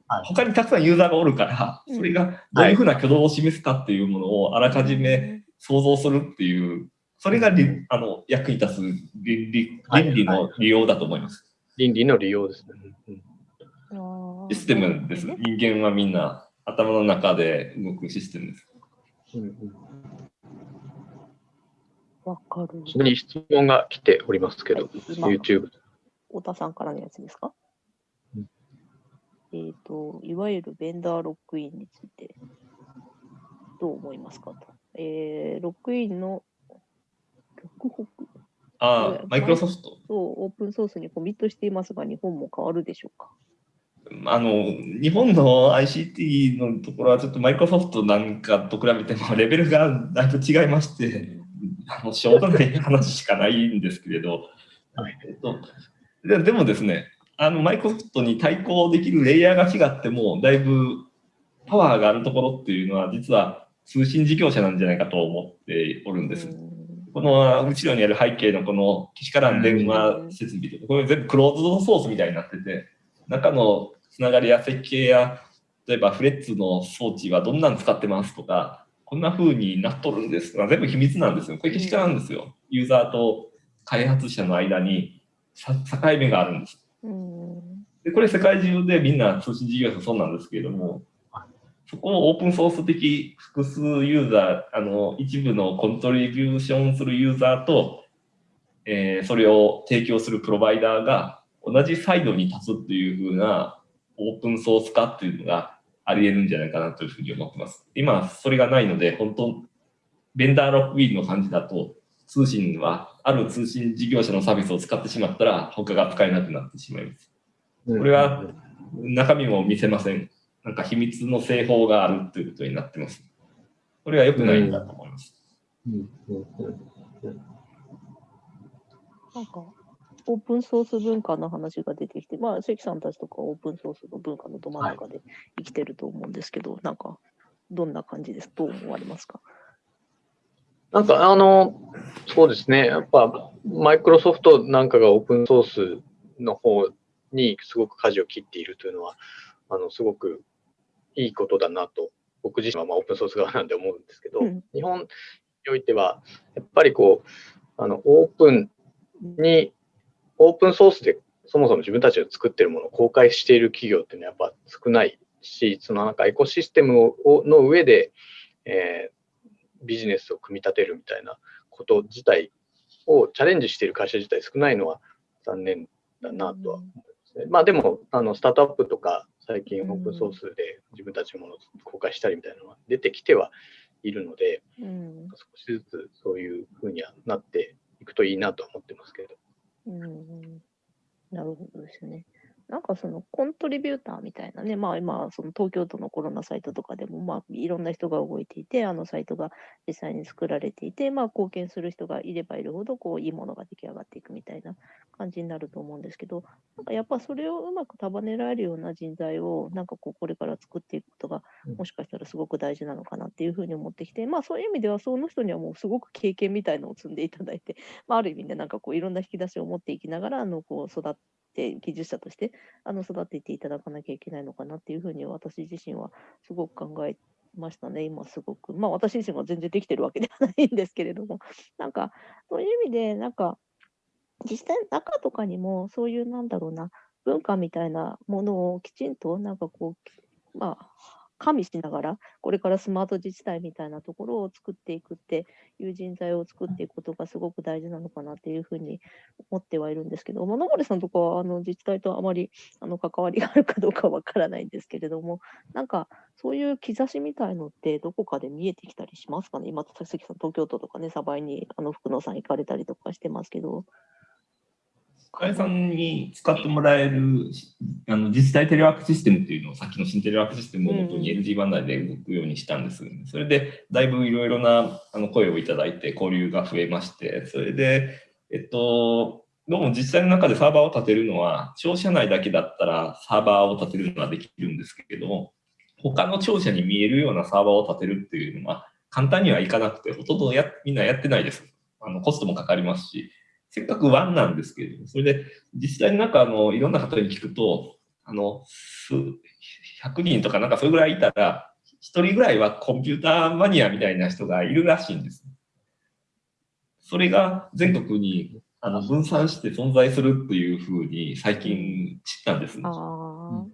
はい。他にたくさんユーザーがおるから、うんそれがどういうふうな挙動を示すかっていうものをあらかじめ想像するっていう、それがりあの役に立つ倫理はい倫理の利用だと思います。倫理の利用ですね。システムです。人間はみんな頭の中で動くシステムです。わかる。ちなみに質問が来ておりますけど、今 YouTube。太田さんからのやつですか、うんえっ、と、いわゆるベンダーロックインについて、どう思いますかと。えー、ロックインの、ロックホック、ああ、マイクロソフト。そう、オープンソースにコミットしていますが、日本も変わるでしょうか？あの、日本の ICT のところはちょっとマイクロソフトなんかと比べても [LAUGHS] レベルがだいぶ違いまして、あのしょうがない話しかないんですけれど、はいえっと、ででもですね、あのマイクロソフトに対抗できるレイヤーが違っても、だいぶパワーがあるところっていうのは、実は通信事業者なんじゃないかと思っておるんです。うんこの後ろにある背景のこのけしからん電話設備とか、これ全部クローズドソースみたいになってて、中のつながりや設計や、例えばフレッツの装置はどんなん使ってますとか、こんな風になっとるんですとか、全部秘密なんですよ。これけしからんですよ。ユーザーと開発者の間に境目があるんです。でこれ世界中でみんな通信事業者そうなんですけれども、そこをオープンソース的複数ユーザー、あの、一部のコントリビューションするユーザーと、えー、それを提供するプロバイダーが同じサイドに立つっていうふうなオープンソース化っていうのがあり得るんじゃないかなというふうに思ってます。今、それがないので、本当、ベンダーロックウィールの感じだと、通信は、ある通信事業者のサービスを使ってしまったら、他が使えなくなってしまいます。これは中身も見せません。なんか秘密の製法があるということになってます。これは良くないんだと思います。なんか、オープンソース文化の話が出てきて、まあ、関さんたちとかオープンソースの文化のど真ん中で生きてると思うんですけど、はい、なんか、どんな感じです？どう思われますか？なんか、あの、そうですね。やっぱ、マイクロソフトなんかがオープンソースの方にすごく舵を切っているというのは、あの、すごくいいことだなと、僕自身はまあオープンソース側なんで思うんですけど、うん、日本においては、やっぱりこう、あの、オープンに、オープンソースでそもそも自分たちが作ってるものを公開している企業っていうのはやっぱ少ないし、そのなんかエコシステムをの上で、えー、ビジネスを組み立てるみたいなこと自体をチャレンジしている会社自体少ないのは残念だなとは思いますね。まあでも、あのスタートアップとか最近オープンソースで自分たちのものを公開したりみたいなのが出てきてはいるので、うん、少しずつそういうふうにはなっていくといいなと思ってますけど。うん、なるほどですね。なんかそのコントリビューターみたいなね、まあ今、その東京都のコロナサイトとかでも、まあいろんな人が動いていて、あのサイトが実際に作られていて、まあ貢献する人がいればいるほど、こういいものが出来上がっていくみたいな感じになると思うんですけど、なんかやっぱそれをうまく束ねられるような人材を、なんかこうこれから作っていくことが、もしかしたらすごく大事なのかなっていうふうに思ってきて、まあそういう意味では、その人にはもうすごく経験みたいのを積んでいただいて、まあある意味でなんかこういろんな引き出しを持っていきながら、あのこう育って、って技術者としてあの育てていただかなきゃいけないのかなっていうふうに私自身はすごく考えましたね、今すごく。まあ私自身は全然できてるわけではないんですけれども、[LAUGHS] なんかそういう意味で、なんか実際中とかにもそういうなんだろうな、文化みたいなものをきちんとなんかこう、まあ加味しながら、これからスマート自治体みたいなところを作っていくっていう人材を作っていくことがすごく大事なのかなっていうふうに思ってはいるんですけど、野森さんとかはあの自治体とあまりあの関わりがあるかどうかわからないんですけれども、なんかそういう兆しみたいのってどこかで見えてきたりしますかね？今、佐々木さん、東京都とかね、鯖江にあの福野さん行かれたりとかしてますけど。深井さんに使ってもらえるあの自治体テレワークシステムっていうのをさっきの新テレワークシステムをもとに LG バンダイで動くようにしたんです。それでだいぶいろいろなあの声をいただいて交流が増えまして、それで、えっと、どうも自治体の中でサーバーを立てるのは、庁舎内だけだったらサーバーを立てるのはできるんですけれども、他の庁舎に見えるようなサーバーを立てるっていうのは簡単にはいかなくて、ほとんどやみんなやってないです。あのコストもかかりますし、せっかくワンなんですけれども、それで自治体の中のいろんな方に聞くと、あの、100人とかなんかそれぐらいいたら、1人ぐらいはコンピューターマニアみたいな人がいるらしいんです。それが全国にあの分散して存在するっていうふうに最近知ったんです。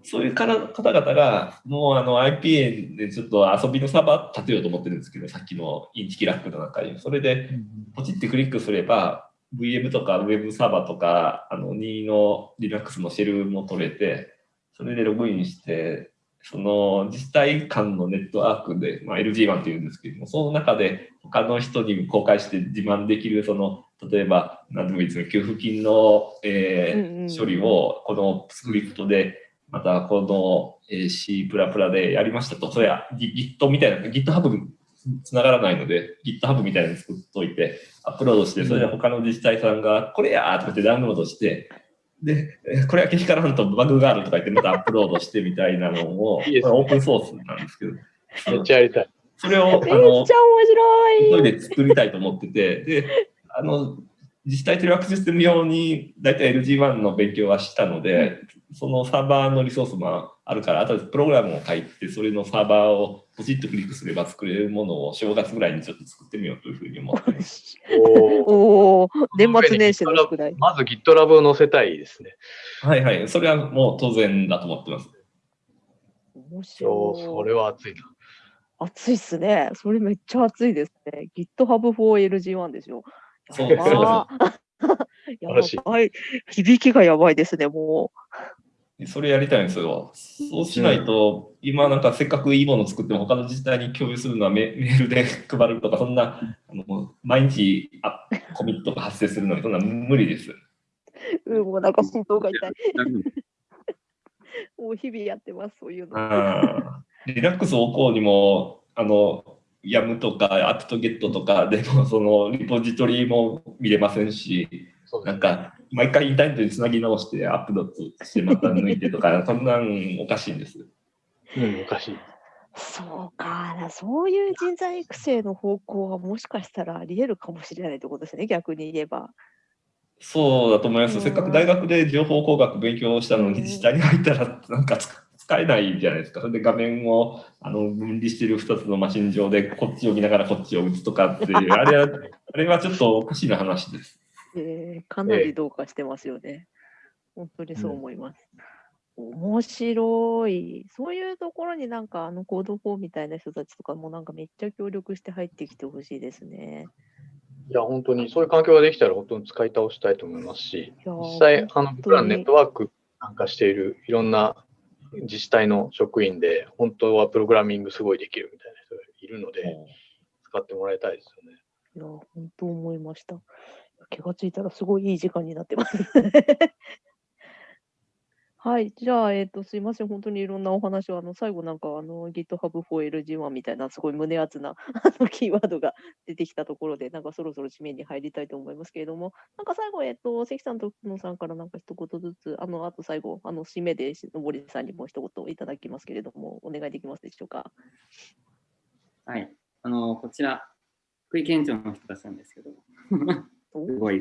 そういう方々が、もうあの IPA でちょっと遊びのサーバー立てようと思ってるんですけど、さっきのインチキラックの中に。それでポチってクリックすれば、VM とか Web サーバーとか、あの、2の Linux のシェルも取れて、それでログインして、その自治体間のネットワークで、まあ、LG1 っていうんですけども、その中で他の人に公開して自慢できる、その、例えば、何でもいいですけ給付金の、えー、処理をこのスクリプトで、またこの C++ でやりましたと、それは Git みたいな、GitHub つながらないので、GitHub みたいなの作っといて、アップロードして、それで他の自治体さんが、これやーとかってダウンロードして、で、これはけしからんとバグがあるとか言ってまたアップロードしてみたいなのを、いいね、オープンソースなんですけど。めっちゃやりたい。それを、あの、めっちゃ面白い。それで作りたいと思ってて、で、あの、自治体テレワークシステム用に大体 LG1 の勉強はしたので、そのサーバーのリソースもあるから、あとでプログラムを書いて、それのサーバーをポチッとクリックすれば作れるものを正月ぐらいにちょっと作ってみようというふうに思ってます。[LAUGHS] おーおお、年末年始の [LAUGHS] 宿題。まず GitLab を載せたいですね。はいはい。それはもう当然だと思ってます。面白い。それは熱いな。熱いっすね。それめっちゃ熱いですね。GitHub for LG1 ですよ。そう [LAUGHS] やばや晴らしいばい。響きがやばいですね、もそれやりたいんですよ。そうしないと、今なんかせっかくいいものを作っても他の自治体に共有するのはメメールで配るとか、そんな、あの毎日あコミットが発生するのに、そんな無理です。う。うん、もうなんか心臓が痛い。[LAUGHS] もう日々やってます、そういうの。リラックスをこうにも、あの、ヤムとかアプトゲットとか [LAUGHS] でも、そのリポジトリも見れませんし、なんか、毎回インターネットにつなぎ直してアップロードしてまた抜いてとか、[LAUGHS] そんなんおかしいんです。うん、おかしい。そうかな、そういう人材育成の方向はもしかしたらあり得るかもしれないってことですね、逆に言えば。そうだと思います。うんせっかく大学で情報工学勉強したのうんに、自治体に入ったらなんか使使えないじゃないですか。それで画面をあの分離している2つのマシン上でこっちを見ながらこっちを打つとかっていう、あれは [LAUGHS] あれはちょっとおかしな話です。えーかなりどうかしてますよね。本当にそう思います。面白い。そういうところになんかあのコード4みたいな人たちとかもなんかめっちゃ協力して入ってきてほしいですね。いや、本当にそういう環境ができたら本当に使い倒したいと思いますし、実際、あの本当に僕らのネットワークなんかしているいろんな自治体の職員で、本当はプログラミングすごいできるみたいな人がいるので、使ってもらいたいですよね。いや、本当思いました。気がついたらすごいいい時間になってます。はい。じゃあ、えっ、と、すいません。本当にいろんなお話を、あの、最後なんか、あの、GitHub for LG1 みたいな、すごい胸熱な、あの、キーワードが出てきたところで、なんかそろそろ締めに入りたいと思いますけれども、なんか最後、えっ、と、関さんと野さんからなんか一言ずつ、あの、あと最後、あの、締めで、のぼりさんにも一言いただきますけれども、お願いできますでしょうか？はい。あの、こちら、福井県庁の人たちなんですけど、お？[LAUGHS] すごい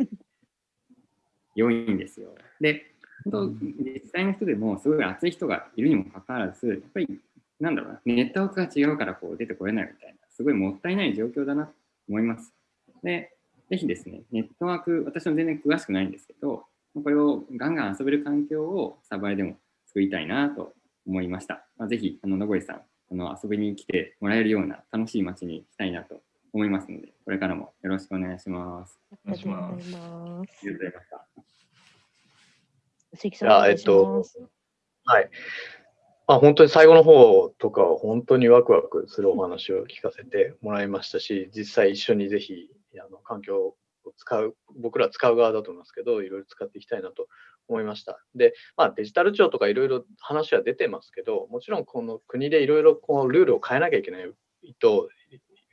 良いんですよ。で、本当、自治体の人でもすごい熱い人がいるにもかかわらず、やっぱり、なんだろうな、ネットワークが違うからこう出てこれないみたいな、すごいもったいない状況だなと思います。で、ぜひですね、ネットワーク、私も全然詳しくないんですけど、これをガンガン遊べる環境をサバイでも作りたいなと思いました。まあ、ぜひ、あの、のぼりさん、あの遊びに来てもらえるような楽しい街にしたいなと思いますので、これからもよろしくお願いします。ありがとうございます。ありがとうございました。関さん、お願いします。はい。まあ、本当に最後の方とかは本当にワクワクするお話を聞かせてもらいましたし、実際一緒にぜひあの環境を使う、僕ら使う側だと思いますけど、いろいろ使っていきたいなと思いました。で、まあ、デジタル庁とかいろいろ話は出てますけど、もちろんこの国でいろいろこうルールを変えなきゃいけないと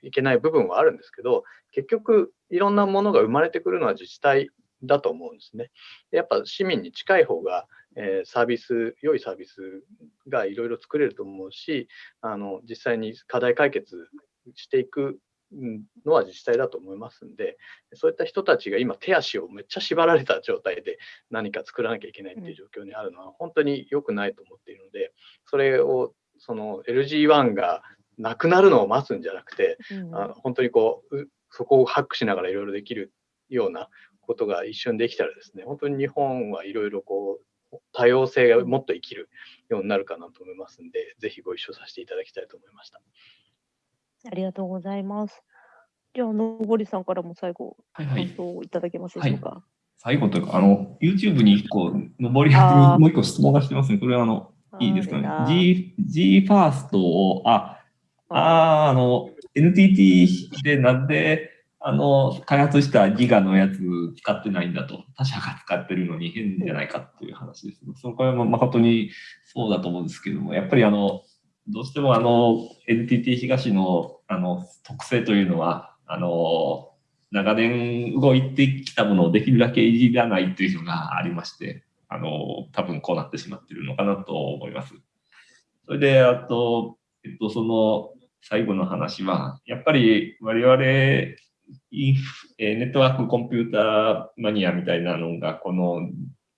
いけない部分はあるんですけど、結局いろんなものが生まれてくるのは自治体だと思うんですね。でやっぱ市民に近い方が、えーサービス、良いサービスがいろいろ作れると思うし、あの実際に課題解決していくうんのは自治体だと思いますんで、そういった人たちが今手足をめっちゃ縛られた状態で何か作らなきゃいけないっていう状況にあるのは本当に良くないと思っているので、それをその LG1 がなくなるのを待つんじゃなくて、うんあの本当にこううそこをハックしながらいろいろできるようなことが一瞬できたらですね、本当に日本はいろいろこう多様性がもっと生きるようになるかなと思いますんで、ぜひご一緒させていただきたいと思いました。ありがとうございます。じゃあ、のぼりさんからも最後、感はいはい。想をいただけますでしょうか？最後というか、あの、YouTube に一個、上りにあー [LAUGHS] もう一個質問がしてますね。これはあの、いいですかね？G、G ファーストを、あ、あーあの、NTT でなんで、あの、開発したギガのやつ使ってないんだと、他社が使ってるのに変じゃないかっていう話です。そこは誠にそうだと思うんですけども、やっぱりあの、どうしてもあの、NTT 東のあの特性というのは、あの、長年動いてきたものをできるだけいじらないというのがありまして、あの、多分こうなってしまっているのかなと思います。それで、あと、えっと、その最後の話は、やっぱり我々インフえネットワークコンピューターマニアみたいなのが、この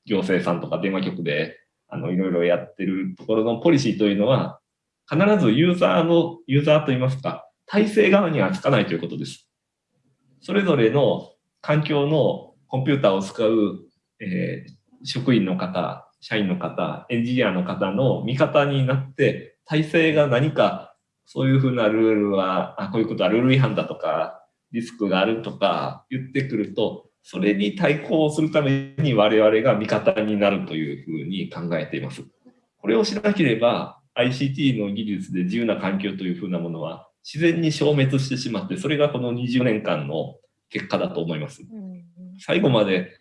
行政さんとか電話局で、あの、いろいろやってるところのポリシーというのは、必ずユーザーの、ユーザーといいますか、体制側にはつかないということです。それぞれの環境のコンピューターを使う、えー職員の方、社員の方、エンジニアの方の味方になって、体制が何か、そういうふうなルールは、あこういうことはルール違反だとか、リスクがあるとか言ってくると、それに対抗するために我々が味方になるというふうに考えています。これをしなければ ICT の技術で自由な環境というふうなものは自然に消滅してしまって、それがこの20年間の結果だと思います。うん最後まで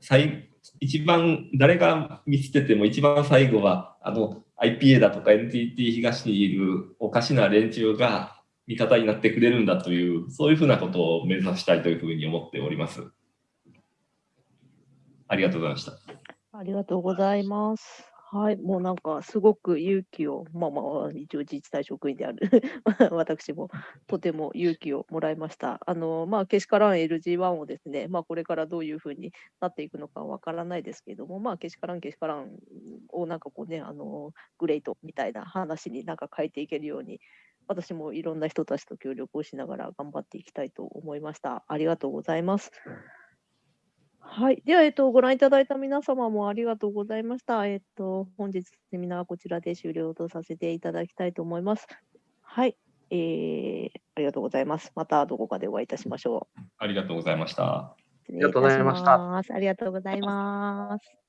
最一番誰が見捨てても一番最後はあの IPA だとか NTT 東にいるおかしな連中が味方になってくれるんだというそういうふうなことを目指したいというふうに思っております。ありがとうございました。ありがとうございます。はい、もうなんかすごく勇気を、まあまあ、一応自治体職員である [LAUGHS] 私もとても勇気をもらいました。あの、まあ、けしからん LG1 をですね、まあ、これからどういうふうになっていくのかわからないですけれども、まあ、けしからんけしからんをなんかこうね、あの、グレートみたいな話になんか変えていけるように、私もいろんな人たちと協力をしながら頑張っていきたいと思いました。ありがとうございます。はい。では、えっと、ご覧いただいた皆様もありがとうございました。えっと、本日セミナーはこちらで終了とさせていただきたいと思います。はい。えー、ありがとうございます。またどこかでお会いいたしましょう。ありがとうございました。ありがとうございましたたしますありがとうございます。